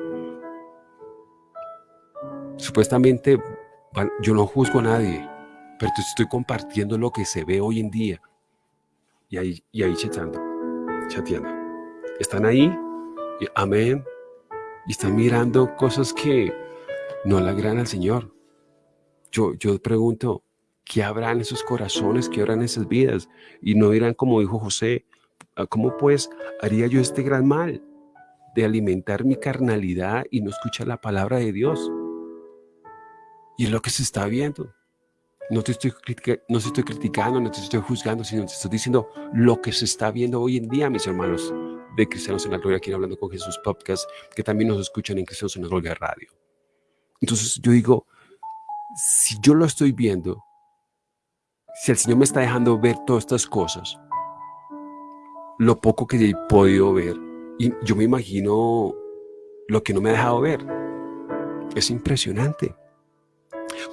Speaker 2: Supuestamente, yo no juzgo a nadie, pero estoy compartiendo lo que se ve hoy en día. Y ahí, y ahí chateando, chateando. Están ahí, y amén, y están mirando cosas que no le agradan al Señor. Yo, yo pregunto, ¿qué habrá en esos corazones? ¿Qué habrá en esas vidas? Y no dirán como dijo José, ah, ¿cómo pues haría yo este gran mal de alimentar mi carnalidad y no escuchar la palabra de Dios? Y es lo que se está viendo. No te, estoy no te estoy criticando, no te estoy juzgando, sino te estoy diciendo lo que se está viendo hoy en día, mis hermanos de Cristianos en la Gloria, aquí hablando con Jesús Podcast, que también nos escuchan en Cristianos en la Gloria Radio. Entonces yo digo, si yo lo estoy viendo, si el Señor me está dejando ver todas estas cosas, lo poco que he podido ver, y yo me imagino lo que no me ha dejado ver, es impresionante.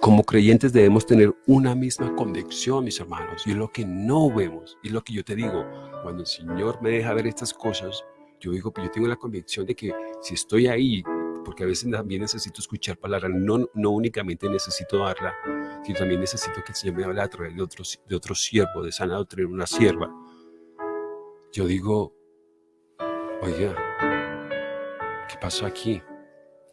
Speaker 2: Como creyentes debemos tener una misma convicción, mis hermanos, y es lo que no vemos, y lo que yo te digo, cuando el Señor me deja ver estas cosas, yo digo, yo tengo la convicción de que si estoy ahí, porque a veces también necesito escuchar palabras, no, no únicamente necesito darla, sino también necesito que el Señor me hable a través de otro, de otro siervo, de sana doctrina, una sierva. Yo digo, oiga, ¿qué pasó aquí?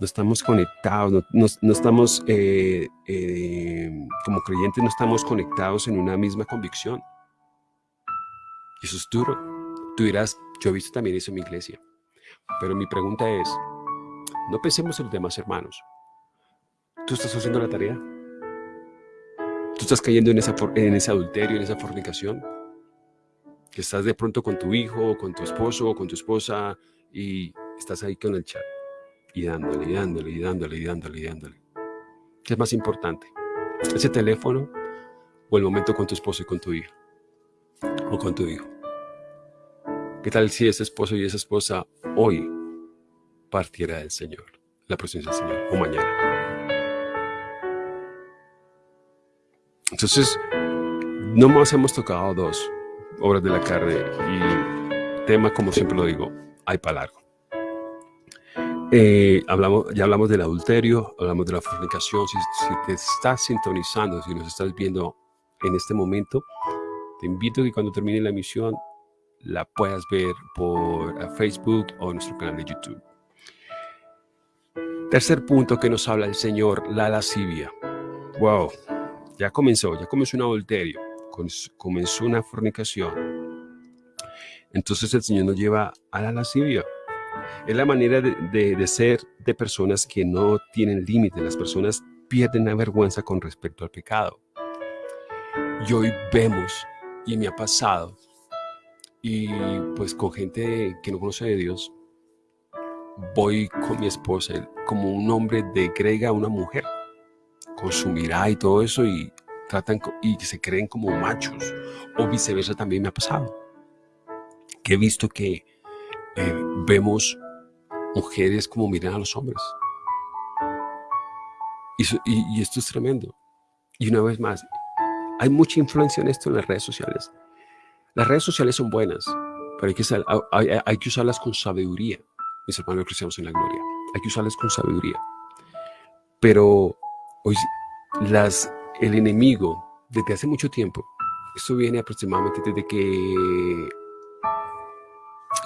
Speaker 2: no estamos conectados, no, estamos, eh, eh, como creyentes, no estamos conectados en una misma convicción. Y eso es duro. Tú dirás, yo he visto también eso en mi iglesia. Pero mi pregunta es, no pensemos en los demás hermanos. ¿Tú estás haciendo la tarea? ¿Tú estás cayendo en, en ese adulterio, en esa fornicación? Que estás de pronto con tu hijo, con tu esposo, con tu esposa y estás ahí con el chat y dándole, y dándole, y dándole, y dándole, y dándole. ¿Qué es más importante? ¿Ese teléfono o el momento con tu esposo y con tu hijo? O con tu hijo. ¿Qué tal si ese esposo y esa esposa hoy partiera del Señor, la presencia del Señor, o mañana? Entonces, no más hemos tocado dos obras de la carne y tema, como siempre lo digo, hay para largo. Eh, hablamos, ya hablamos del adulterio, hablamos de la fornicación. Si, te estás sintonizando, si nos estás viendo en este momento, te invito que cuando termine la emisión la puedas ver por eh, Facebook o nuestro canal de YouTube. Tercer punto que nos habla el Señor, la lascivia. Wow, ya comenzó, ya comenzó un adulterio, comenzó una fornicación. Entonces el Señor nos lleva a la lascivia. Es la manera de, ser de personas que no tienen límites. Las personas pierden la vergüenza con respecto al pecado. Y hoy vemos, y me ha pasado, y pues con gente que no conoce de Dios, voy con mi esposa, como un hombre degrega a una mujer, con su mirada y todo eso, y tratan y se creen como machos, o viceversa también me ha pasado, que he visto que eh, vemos mujeres como miran a los hombres. Y, esto es tremendo. Y una vez más, hay mucha influencia en esto en las redes sociales. Las redes sociales son buenas, pero hay que, usarlas con sabiduría mis hermanos cristianos en la gloria. Hay que usarlas con sabiduría. Pero hoy las, el enemigo, desde hace mucho tiempo, esto viene aproximadamente desde que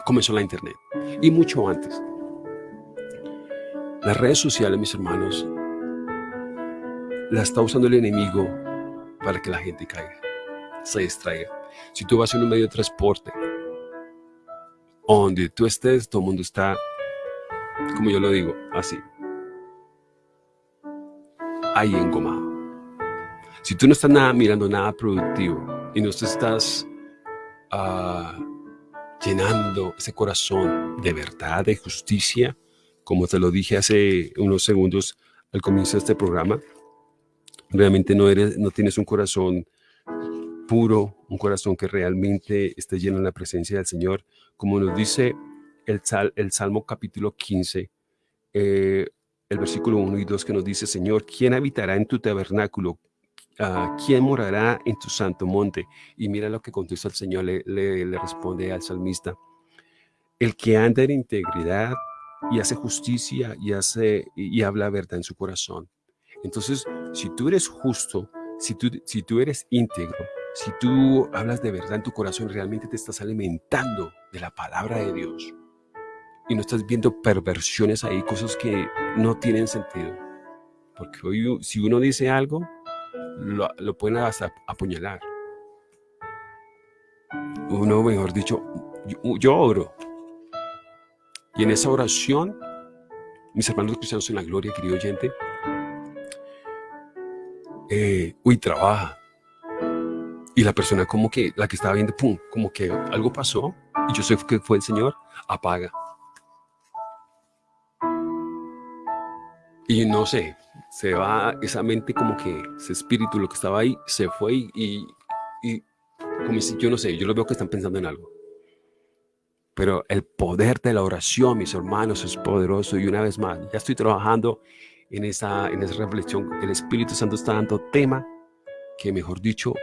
Speaker 2: comenzó la internet y mucho antes. Las redes sociales, mis hermanos, las está usando el enemigo para que la gente caiga, se distraiga. Si tú vas en un medio de transporte, donde tú estés, todo el mundo está, como yo lo digo, así. Ahí engomado. Si tú no estás nada mirando nada productivo y no te estás ah, llenando ese corazón de verdad, de justicia, como te lo dije hace unos segundos al comienzo de este programa, realmente no, eres, no tienes un corazón puro, un corazón que realmente esté lleno de la presencia del Señor, como nos dice el, el Salmo capítulo 15, eh, el versículo 1 y 2 que nos dice, Señor, ¿quién habitará en tu tabernáculo? Ah, ¿Quién morará en tu santo monte? Y mira lo que contesta el Señor, le, le responde al salmista. El que anda en integridad y hace justicia y, hace, y habla verdad en su corazón. Entonces, si tú eres justo, si tú, si tú eres íntegro, si tú hablas de verdad en tu corazón, realmente te estás alimentando de la palabra de Dios y no estás viendo perversiones ahí, cosas que no tienen sentido. Porque hoy, si uno dice algo, lo, lo pueden hasta apuñalar. Uno, mejor dicho, yo, yo oro. Y en esa oración, mis hermanos cristianos en la gloria, querido oyente, eh, uy, trabaja, y la persona como que, la que estaba viendo, pum, como que algo pasó y yo sé que fue el Señor, apaga. Y no sé, se va esa mente como que ese espíritu, lo que estaba ahí, se fue y, y, como si, yo no sé, yo lo veo que están pensando en algo. Pero el poder de la oración, mis hermanos, es poderoso. Y una vez más, ya estoy trabajando en esa, en esa reflexión. El Espíritu Santo está dando tema que, mejor dicho,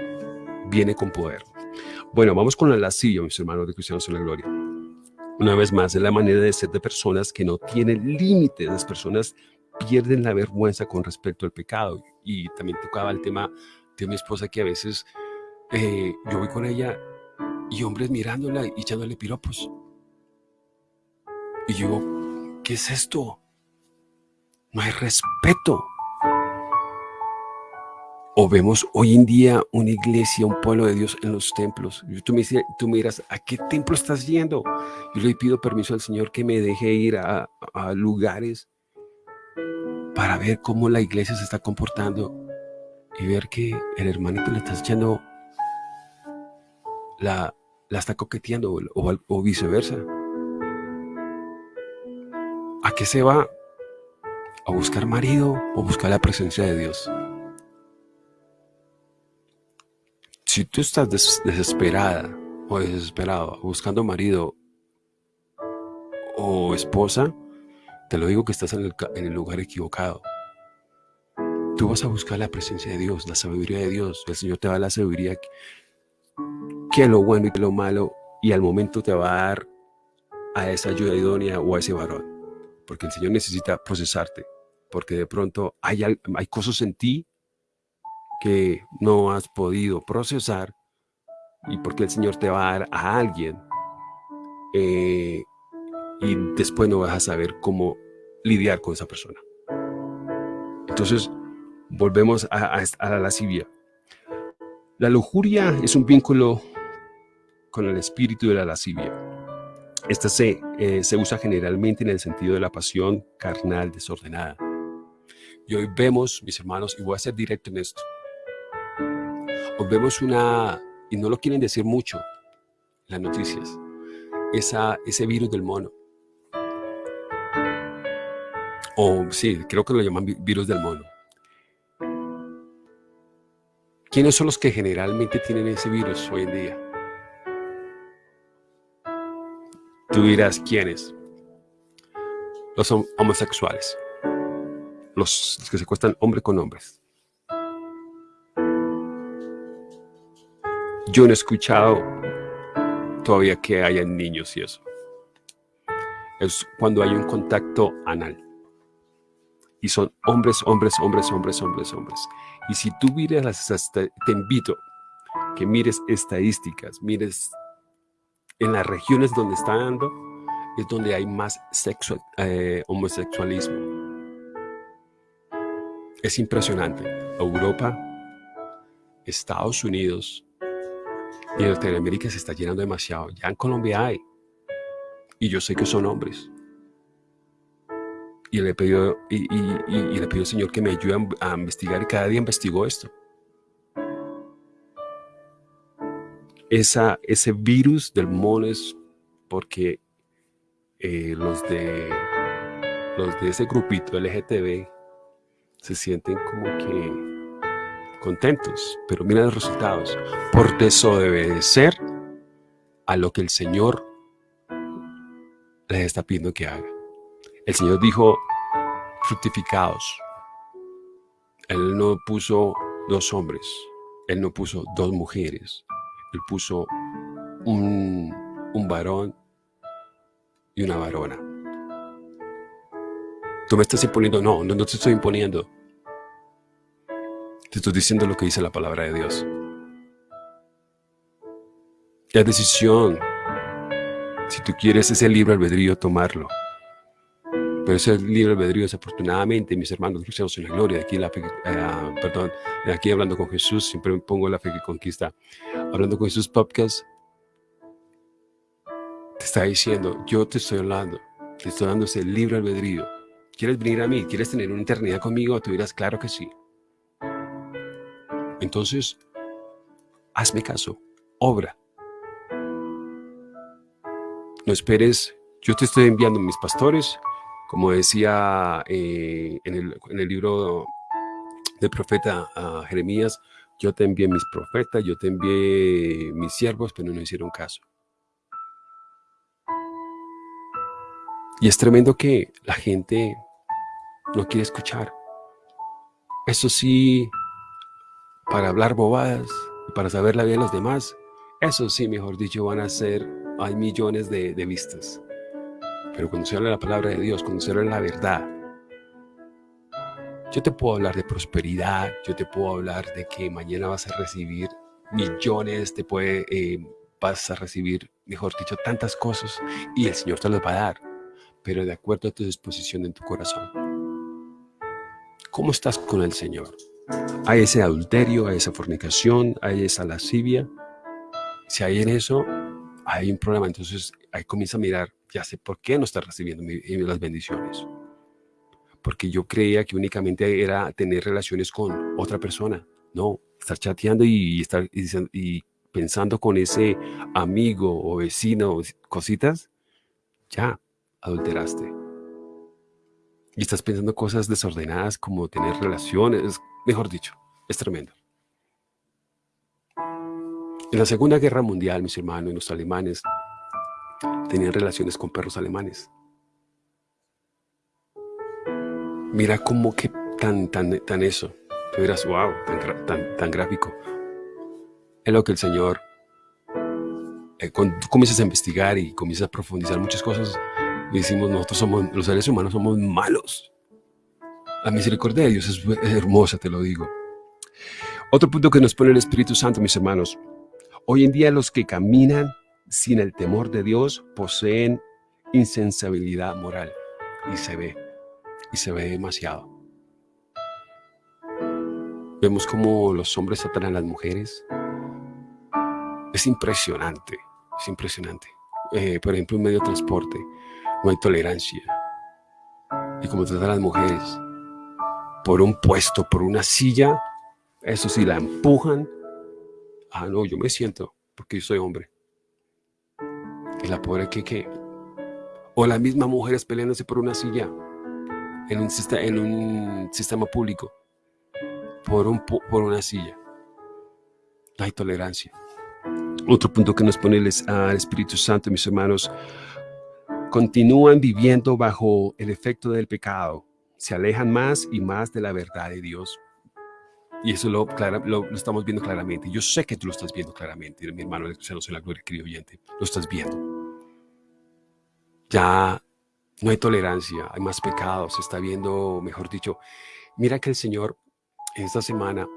Speaker 2: viene con poder. Bueno, vamos con la lascivia, mis hermanos de Cristianos en la Gloria. Una vez más, es la manera de ser de personas que no tienen límites. Las personas pierden la vergüenza con respecto al pecado. Y también tocaba el tema de mi esposa que a veces eh, yo voy con ella y hombres mirándola y echándole piropos. Y yo, ¿qué es esto? No hay respeto. Vemos hoy en día una iglesia, un pueblo de Dios en los templos. Tú me, tú miras, ¿a qué templo estás yendo? Yo le pido permiso al Señor que me deje ir a, lugares para ver cómo la iglesia se está comportando y ver que el hermanito le está echando, la, la está coqueteando o viceversa. ¿A qué se va? ¿A buscar marido o buscar la presencia de Dios? Si tú estás desesperada o desesperado buscando marido o esposa, te lo digo que estás en el, lugar equivocado. Tú vas a buscar la presencia de Dios, la sabiduría de Dios. El Señor te va la sabiduría que, es lo bueno y lo malo y al momento te va a dar a esa ayuda idónea o a ese varón. Porque el Señor necesita procesarte. Porque de pronto hay cosas en ti que no has podido procesar y porque el Señor te va a dar a alguien eh, y después no vas a saber cómo lidiar con esa persona. Entonces, volvemos a, la lascivia. La lujuria es un vínculo con el espíritu de la lascivia. Esta se, eh, se usa generalmente en el sentido de la pasión carnal desordenada. Y hoy vemos, mis hermanos, y voy a ser directo en esto, vemos una, y no lo quieren decir mucho las noticias, esa, ese virus del mono. O sí, creo que lo llaman virus del mono. ¿Quiénes son los que generalmente tienen ese virus hoy en día? Tú dirás, ¿quiénes? Los homosexuales. Los, que se cuestan hombre con hombres. Yo no he escuchado todavía que hayan niños y eso. Es cuando hay un contacto anal. Y son hombres, hombres, hombres, hombres, hombres, hombres. Y si tú miras te invito que mires estadísticas, mires en las regiones donde está dando, es donde hay más sexo, eh, homosexualismo. Es impresionante. Europa, Estados Unidos y Norteamérica se está llenando demasiado. Ya en Colombia hay. Y yo sé que son hombres. Y le pido, y, le pido al Señor que me ayude a investigar y cada día investigo esto. esa, ese virus del mono es porque eh, los, de, los de ese grupito LGTB se sienten como que contentos, pero miren los resultados. Por desobedecer a lo que el Señor les está pidiendo que haga. El Señor dijo, fructificados. Él no puso dos hombres, Él no puso dos mujeres, él puso un, varón y una varona. Tú me estás imponiendo, no, no, te estoy imponiendo. Te estoy diciendo lo que dice la palabra de Dios. La decisión, si tú quieres ese libre albedrío, tomarlo. Pero ese libre albedrío, desafortunadamente, mis hermanos cristianos en la gloria, aquí, la eh, perdón, aquí hablando con Jesús, siempre me pongo la fe que conquista. Hablando con Jesús Podcast, te está diciendo, yo te estoy hablando, te estoy dando ese libre albedrío. ¿Quieres venir a mí? ¿Quieres tener una eternidad conmigo? Tú dirás, claro que sí. Entonces, hazme caso, obra. No esperes, yo te estoy enviando mis pastores, como decía eh, en, el, libro del profeta Jeremías, yo te envié mis profetas, yo te envié mis siervos, pero no hicieron caso. Y es tremendo que la gente no quiere escuchar. Eso sí, para hablar bobadas, para saber la vida de los demás, eso sí, mejor dicho, van a ser, hay millones de vistas. Pero cuando se la palabra de Dios, cuando la verdad, yo te puedo hablar de prosperidad, yo te puedo hablar de que mañana vas a recibir millones, te puede, eh, vas a recibir, mejor dicho, tantas cosas y el Señor te las va a dar, pero de acuerdo a tu disposición en tu corazón. ¿Cómo estás con el Señor? ¿Hay ese adulterio, hay esa fornicación, hay esa lascivia? Si hay en eso, hay un problema. Entonces ahí comienza a mirar ya sé por qué no está recibiendo las bendiciones. Porque yo creía que únicamente era tener relaciones con otra persona. No, estar chateando y, estar y, pensando con ese amigo o vecino, cositas, ya adulteraste. Y estás pensando cosas desordenadas como tener relaciones, mejor dicho, es tremendo. En la Segunda Guerra Mundial, mis hermanos, los alemanes tenían relaciones con perros alemanes. Mira cómo que tan, tan, tan eso. Tú dirás, wow, tan, tan, gráfico. Es lo que el Señor, eh, cuando tú comienzas a investigar y comienzas a profundizar muchas cosas, decimos, nosotros somos, los seres humanos somos malos. La misericordia de Dios es hermosa, te lo digo. Otro punto que nos pone el Espíritu Santo, mis hermanos. Hoy en día los que caminan sin el temor de Dios poseen insensibilidad moral. Y se ve, y se ve demasiado. Vemos como los hombres tratan a las mujeres. Es impresionante, es impresionante. Eh, por ejemplo, en medio de transporte no hay tolerancia. Y como tratan a las mujeres. Por un puesto, por una silla, eso sí, la empujan. Ah, no, yo me siento, porque yo soy hombre. Y la pobre que, que. O las mismas mujeres peleándose por una silla en un, sistema público, por, un, por una silla. No hay tolerancia. Otro punto que nos pone el, al Espíritu Santo, mis hermanos, continúan viviendo bajo el efecto del pecado, se alejan más y más de la verdad de Dios. Y eso lo, lo, estamos viendo claramente. Yo sé que tú lo estás viendo claramente, mi hermano cristiano en la gloria, querido oyente. Lo estás viendo. Ya no hay tolerancia, hay más pecado, se está viendo, mejor dicho. Mira que el Señor esta semana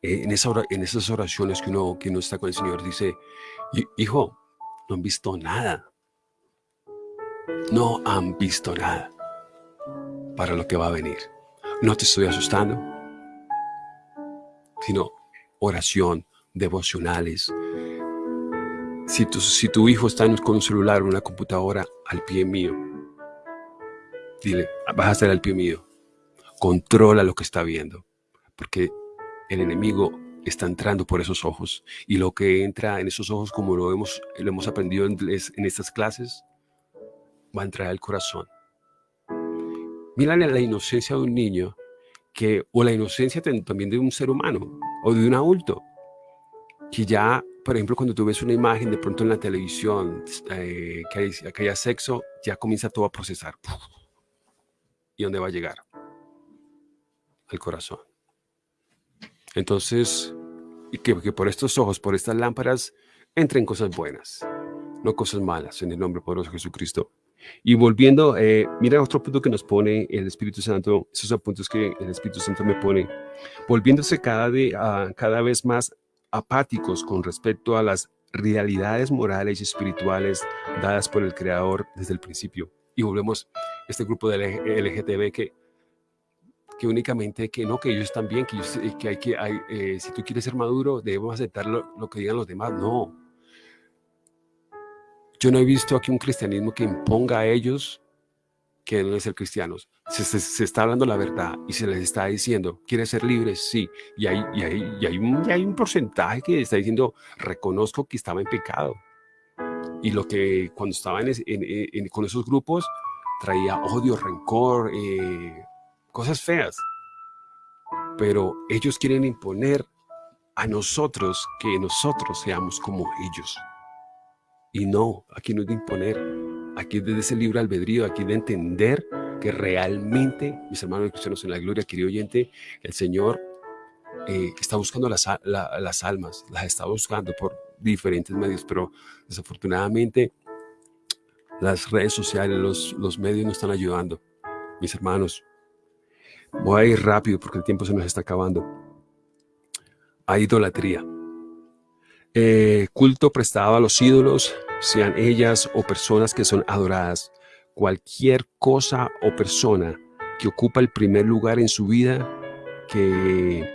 Speaker 2: eh, en, esa en esas oraciones que uno, que uno está con el Señor, dice, hijo, no han visto nada. No han visto nada para lo que va a venir. No te estoy asustando, sino oración, devocionales. Si tu, hijo está con un celular o una computadora al pie mío, dile, vas a estar al pie mío. Controla lo que está viendo, porque el enemigo está entrando por esos ojos y lo que entra en esos ojos, como lo hemos, lo hemos aprendido en, en estas clases, va a entrar al corazón. Mira la inocencia de un niño que, o la inocencia también de un ser humano o de un adulto, que ya, por ejemplo, cuando tú ves una imagen de pronto en la televisión eh, que, hay, que haya sexo, ya comienza todo a procesar. ¿Y dónde va a llegar? Al corazón. Entonces, que, que por estos ojos, por estas lámparas, entren cosas buenas, no cosas malas, en el nombre poderoso de Jesucristo. Y volviendo, eh, mira otro punto que nos pone el Espíritu Santo, esos son puntos que el Espíritu Santo me pone, volviéndose cada, de, cada vez más apáticos con respecto a las realidades morales y espirituales dadas por el Creador desde el principio. Y volvemos a este grupo de LGTB que que únicamente que no, que ellos están bien, que, que hay que, hay, eh, si tú quieres ser maduro, debemos aceptar lo, que digan los demás. No. Yo no he visto aquí un cristianismo que imponga a ellos que deben ser cristianos. Se, está hablando la verdad y se les está diciendo, ¿quieres ser libres? Sí. Y hay, y hay, y hay, un, hay un porcentaje que está diciendo, reconozco que estaba en pecado. Y lo que cuando estaba en, con esos grupos traía odio, rencor, eh, cosas feas. Pero ellos quieren imponer a nosotros que nosotros seamos como ellos. Y no, aquí no es de imponer, aquí es de ese libre albedrío, aquí de entender que realmente, mis hermanos cristianos en la gloria, querido oyente, el Señor eh, está buscando las, las almas, las está buscando por diferentes medios, pero desafortunadamente las redes sociales, los, los medios no están ayudando. Mis hermanos, Voy a ir rápido porque el tiempo se nos está acabando. Hay idolatría. Eh, culto prestado a los ídolos, sean ellas o personas que son adoradas. Cualquier cosa o persona que ocupa el primer lugar en su vida que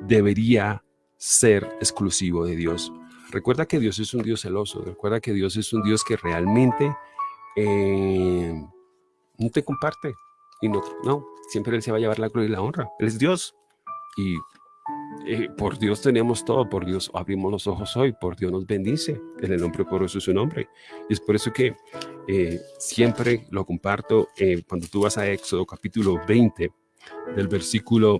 Speaker 2: debería ser exclusivo de Dios. Recuerda que Dios es un Dios celoso. Recuerda que Dios es un Dios que realmente eh, no te comparte. Y no, no, siempre Él se va a llevar la gloria y la honra. Él es Dios. Y eh, por Dios tenemos todo, por Dios abrimos los ojos hoy, por Dios nos bendice, en el nombre por eso es su nombre. Y es por eso que eh, siempre lo comparto eh, cuando tú vas a Éxodo capítulo 20, del versículo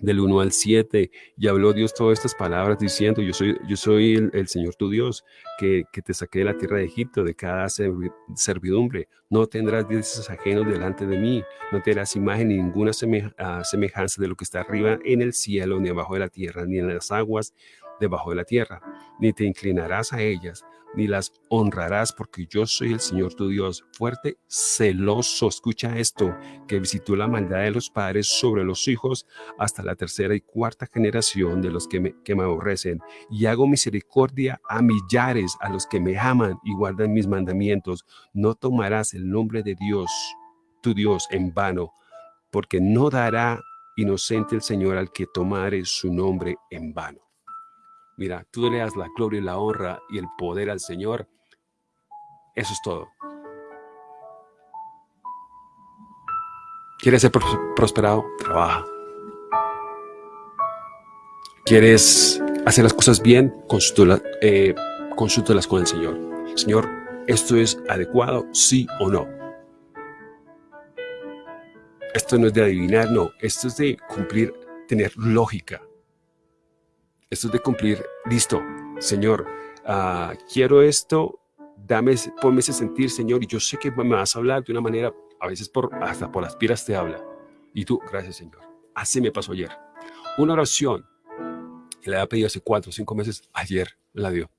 Speaker 2: del 1 al 7, y habló Dios todas estas palabras diciendo, yo soy, yo soy el, Señor tu Dios, que, que, te saqué de la tierra de Egipto, de cada servidumbre. No tendrás dioses ajenos delante de mí, no tendrás imagen ni ninguna ah, semejanza de lo que está arriba en el cielo, ni abajo de la tierra, ni en las aguas debajo de la tierra, ni te inclinarás a ellas, ni las honrarás, porque yo soy el Señor tu Dios, fuerte, celoso. Escucha esto, que visitó la maldad de los padres sobre los hijos hasta la tercera y cuarta generación de los que me, que me aborrecen. Y hago misericordia a millares, a los que me aman y guardan mis mandamientos. No tomarás el nombre de Dios, tu Dios, en vano, porque no dará inocente el Señor al que tomare su nombre en vano. Mira, tú le das la gloria y la honra y el poder al Señor. Eso es todo. ¿Quieres ser prosperado? Trabaja. ¿Quieres hacer las cosas bien? Eh, consúltalas con el Señor. Señor, ¿esto es adecuado? ¿Sí o no? Esto no es de adivinar, no. Esto es de cumplir, tener lógica. Esto es de cumplir, listo, Señor, uh, quiero esto, dame, ponme ese sentir, Señor, y yo sé que me vas a hablar de una manera, a veces hasta por las piedras te habla. Y tú, gracias, Señor. Así me pasó ayer. Una oración que le había pedido hace cuatro o cinco meses, ayer la dio.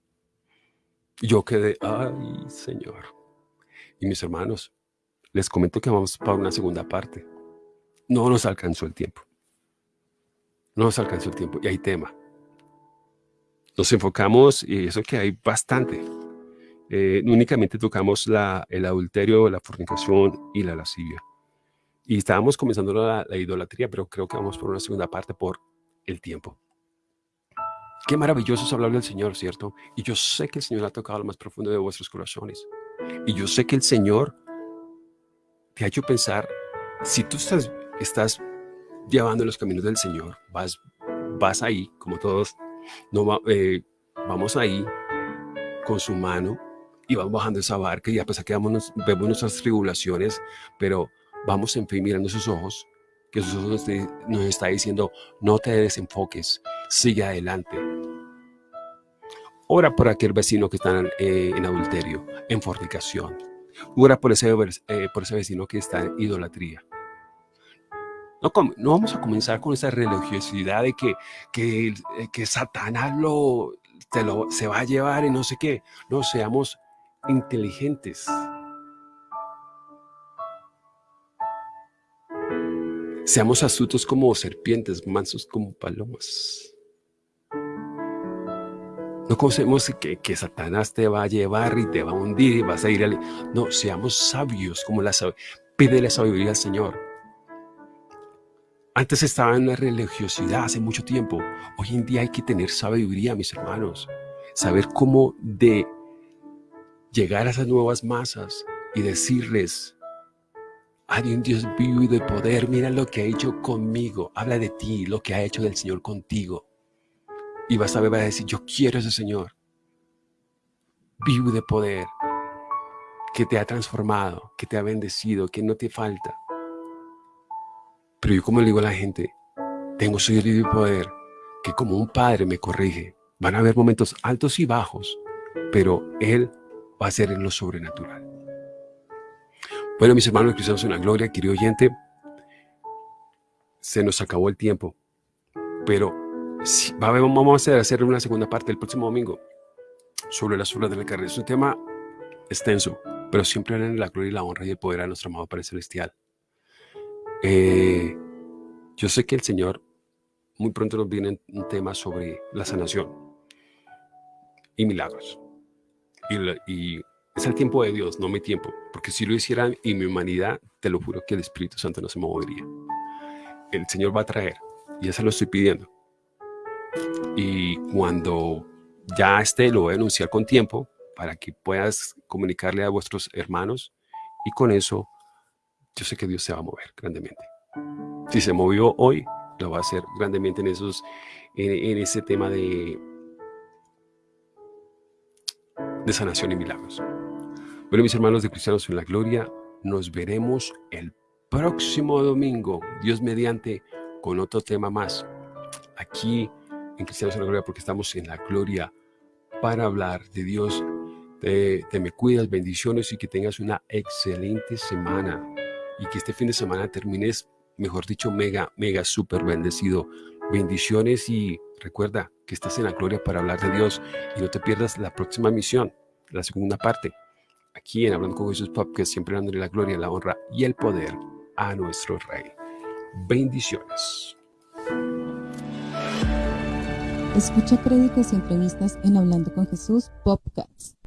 Speaker 2: Yo quedé, ay, Señor. Y mis hermanos, les comento que vamos para una segunda parte. No nos alcanzó el tiempo. No nos alcanzó el tiempo y hay tema nos enfocamos, y eso que hay bastante, eh, únicamente tocamos la, el adulterio, la fornicación y la lascivia. Y estábamos comenzando la, idolatría, pero creo que vamos por una segunda parte por el tiempo. Qué maravilloso es hablar del Señor, ¿cierto? Y yo sé que el Señor ha tocado lo más profundo de vuestros corazones. Y yo sé que el Señor te ha hecho pensar, si tú estás, estás llevando los caminos del Señor, vas, vas ahí, como todos no, eh, vamos ahí con su mano y vamos bajando esa barca y a pesar que vemos, nuestras tribulaciones, pero vamos en fe mirando sus ojos, que sus ojos nos está diciendo, no te desenfoques, sigue adelante. Ora por aquel vecino que está eh, en adulterio, en fornicación. Ora por ese, eh, por ese vecino que está en idolatría. No, vamos a comenzar con esa religiosidad de que, que, eh, que Satanás lo, te lo, se va a llevar y no sé qué. No, seamos inteligentes. Seamos astutos como serpientes, mansos como palomas. No conocemos que, que, Satanás te va a llevar y te va a hundir y vas a ir al... No, seamos sabios como la Pídele sabiduría al Señor. Antes estaba en la religiosidad hace mucho tiempo. Hoy en día hay que tener sabiduría, mis hermanos. Saber cómo de llegar a esas nuevas masas y decirles, hay un Dios vivo y de poder, mira lo que ha hecho conmigo. Habla de ti, lo que ha hecho del Señor contigo. Y vas a ver, vas a decir, yo quiero ese Señor. Vivo y de poder, que te ha transformado, que te ha bendecido, que no te falta. Pero yo como le digo a la gente, tengo su y poder que como un padre me corrige. Van a haber momentos altos y bajos, pero Él va a ser en lo sobrenatural. Bueno, mis hermanos cristianos en la gloria, querido oyente, se nos acabó el tiempo, pero vamos a hacer una segunda parte el próximo domingo sobre las obras de la carne. Es un tema extenso, pero siempre en la gloria y la honra y el poder a nuestro amado Padre Celestial. Eh, yo sé que el Señor muy pronto nos viene un tema sobre la sanación y milagros. Y, es el tiempo de Dios, no mi tiempo. Porque si lo hicieran en mi humanidad, te lo juro que el Espíritu Santo no se movería. El Señor va a traer, y ya se lo estoy pidiendo. Y cuando ya esté, lo voy a anunciar con tiempo para que puedas comunicarle a vuestros hermanos y con eso yo sé que Dios se va a mover grandemente. Si se movió hoy, lo va a hacer grandemente en, esos, en, ese tema de, de sanación y milagros. Bueno, mis hermanos de Cristianos en la Gloria, nos veremos el próximo domingo, Dios mediante, con otro tema más. Aquí en Cristianos en la Gloria, porque estamos en la Gloria para hablar de Dios. Te, te me cuidas, bendiciones y que tengas una excelente semana y que este fin de semana termines, mejor dicho, mega, mega, súper bendecido. Bendiciones y recuerda que estás en la gloria para hablar de Dios y no te pierdas la próxima misión, la segunda parte, aquí en Hablando con Jesús que siempre dándole la gloria, la honra y el poder a nuestro Rey. Bendiciones.
Speaker 1: Escucha créditos y entrevistas en Hablando con Jesús Popcats.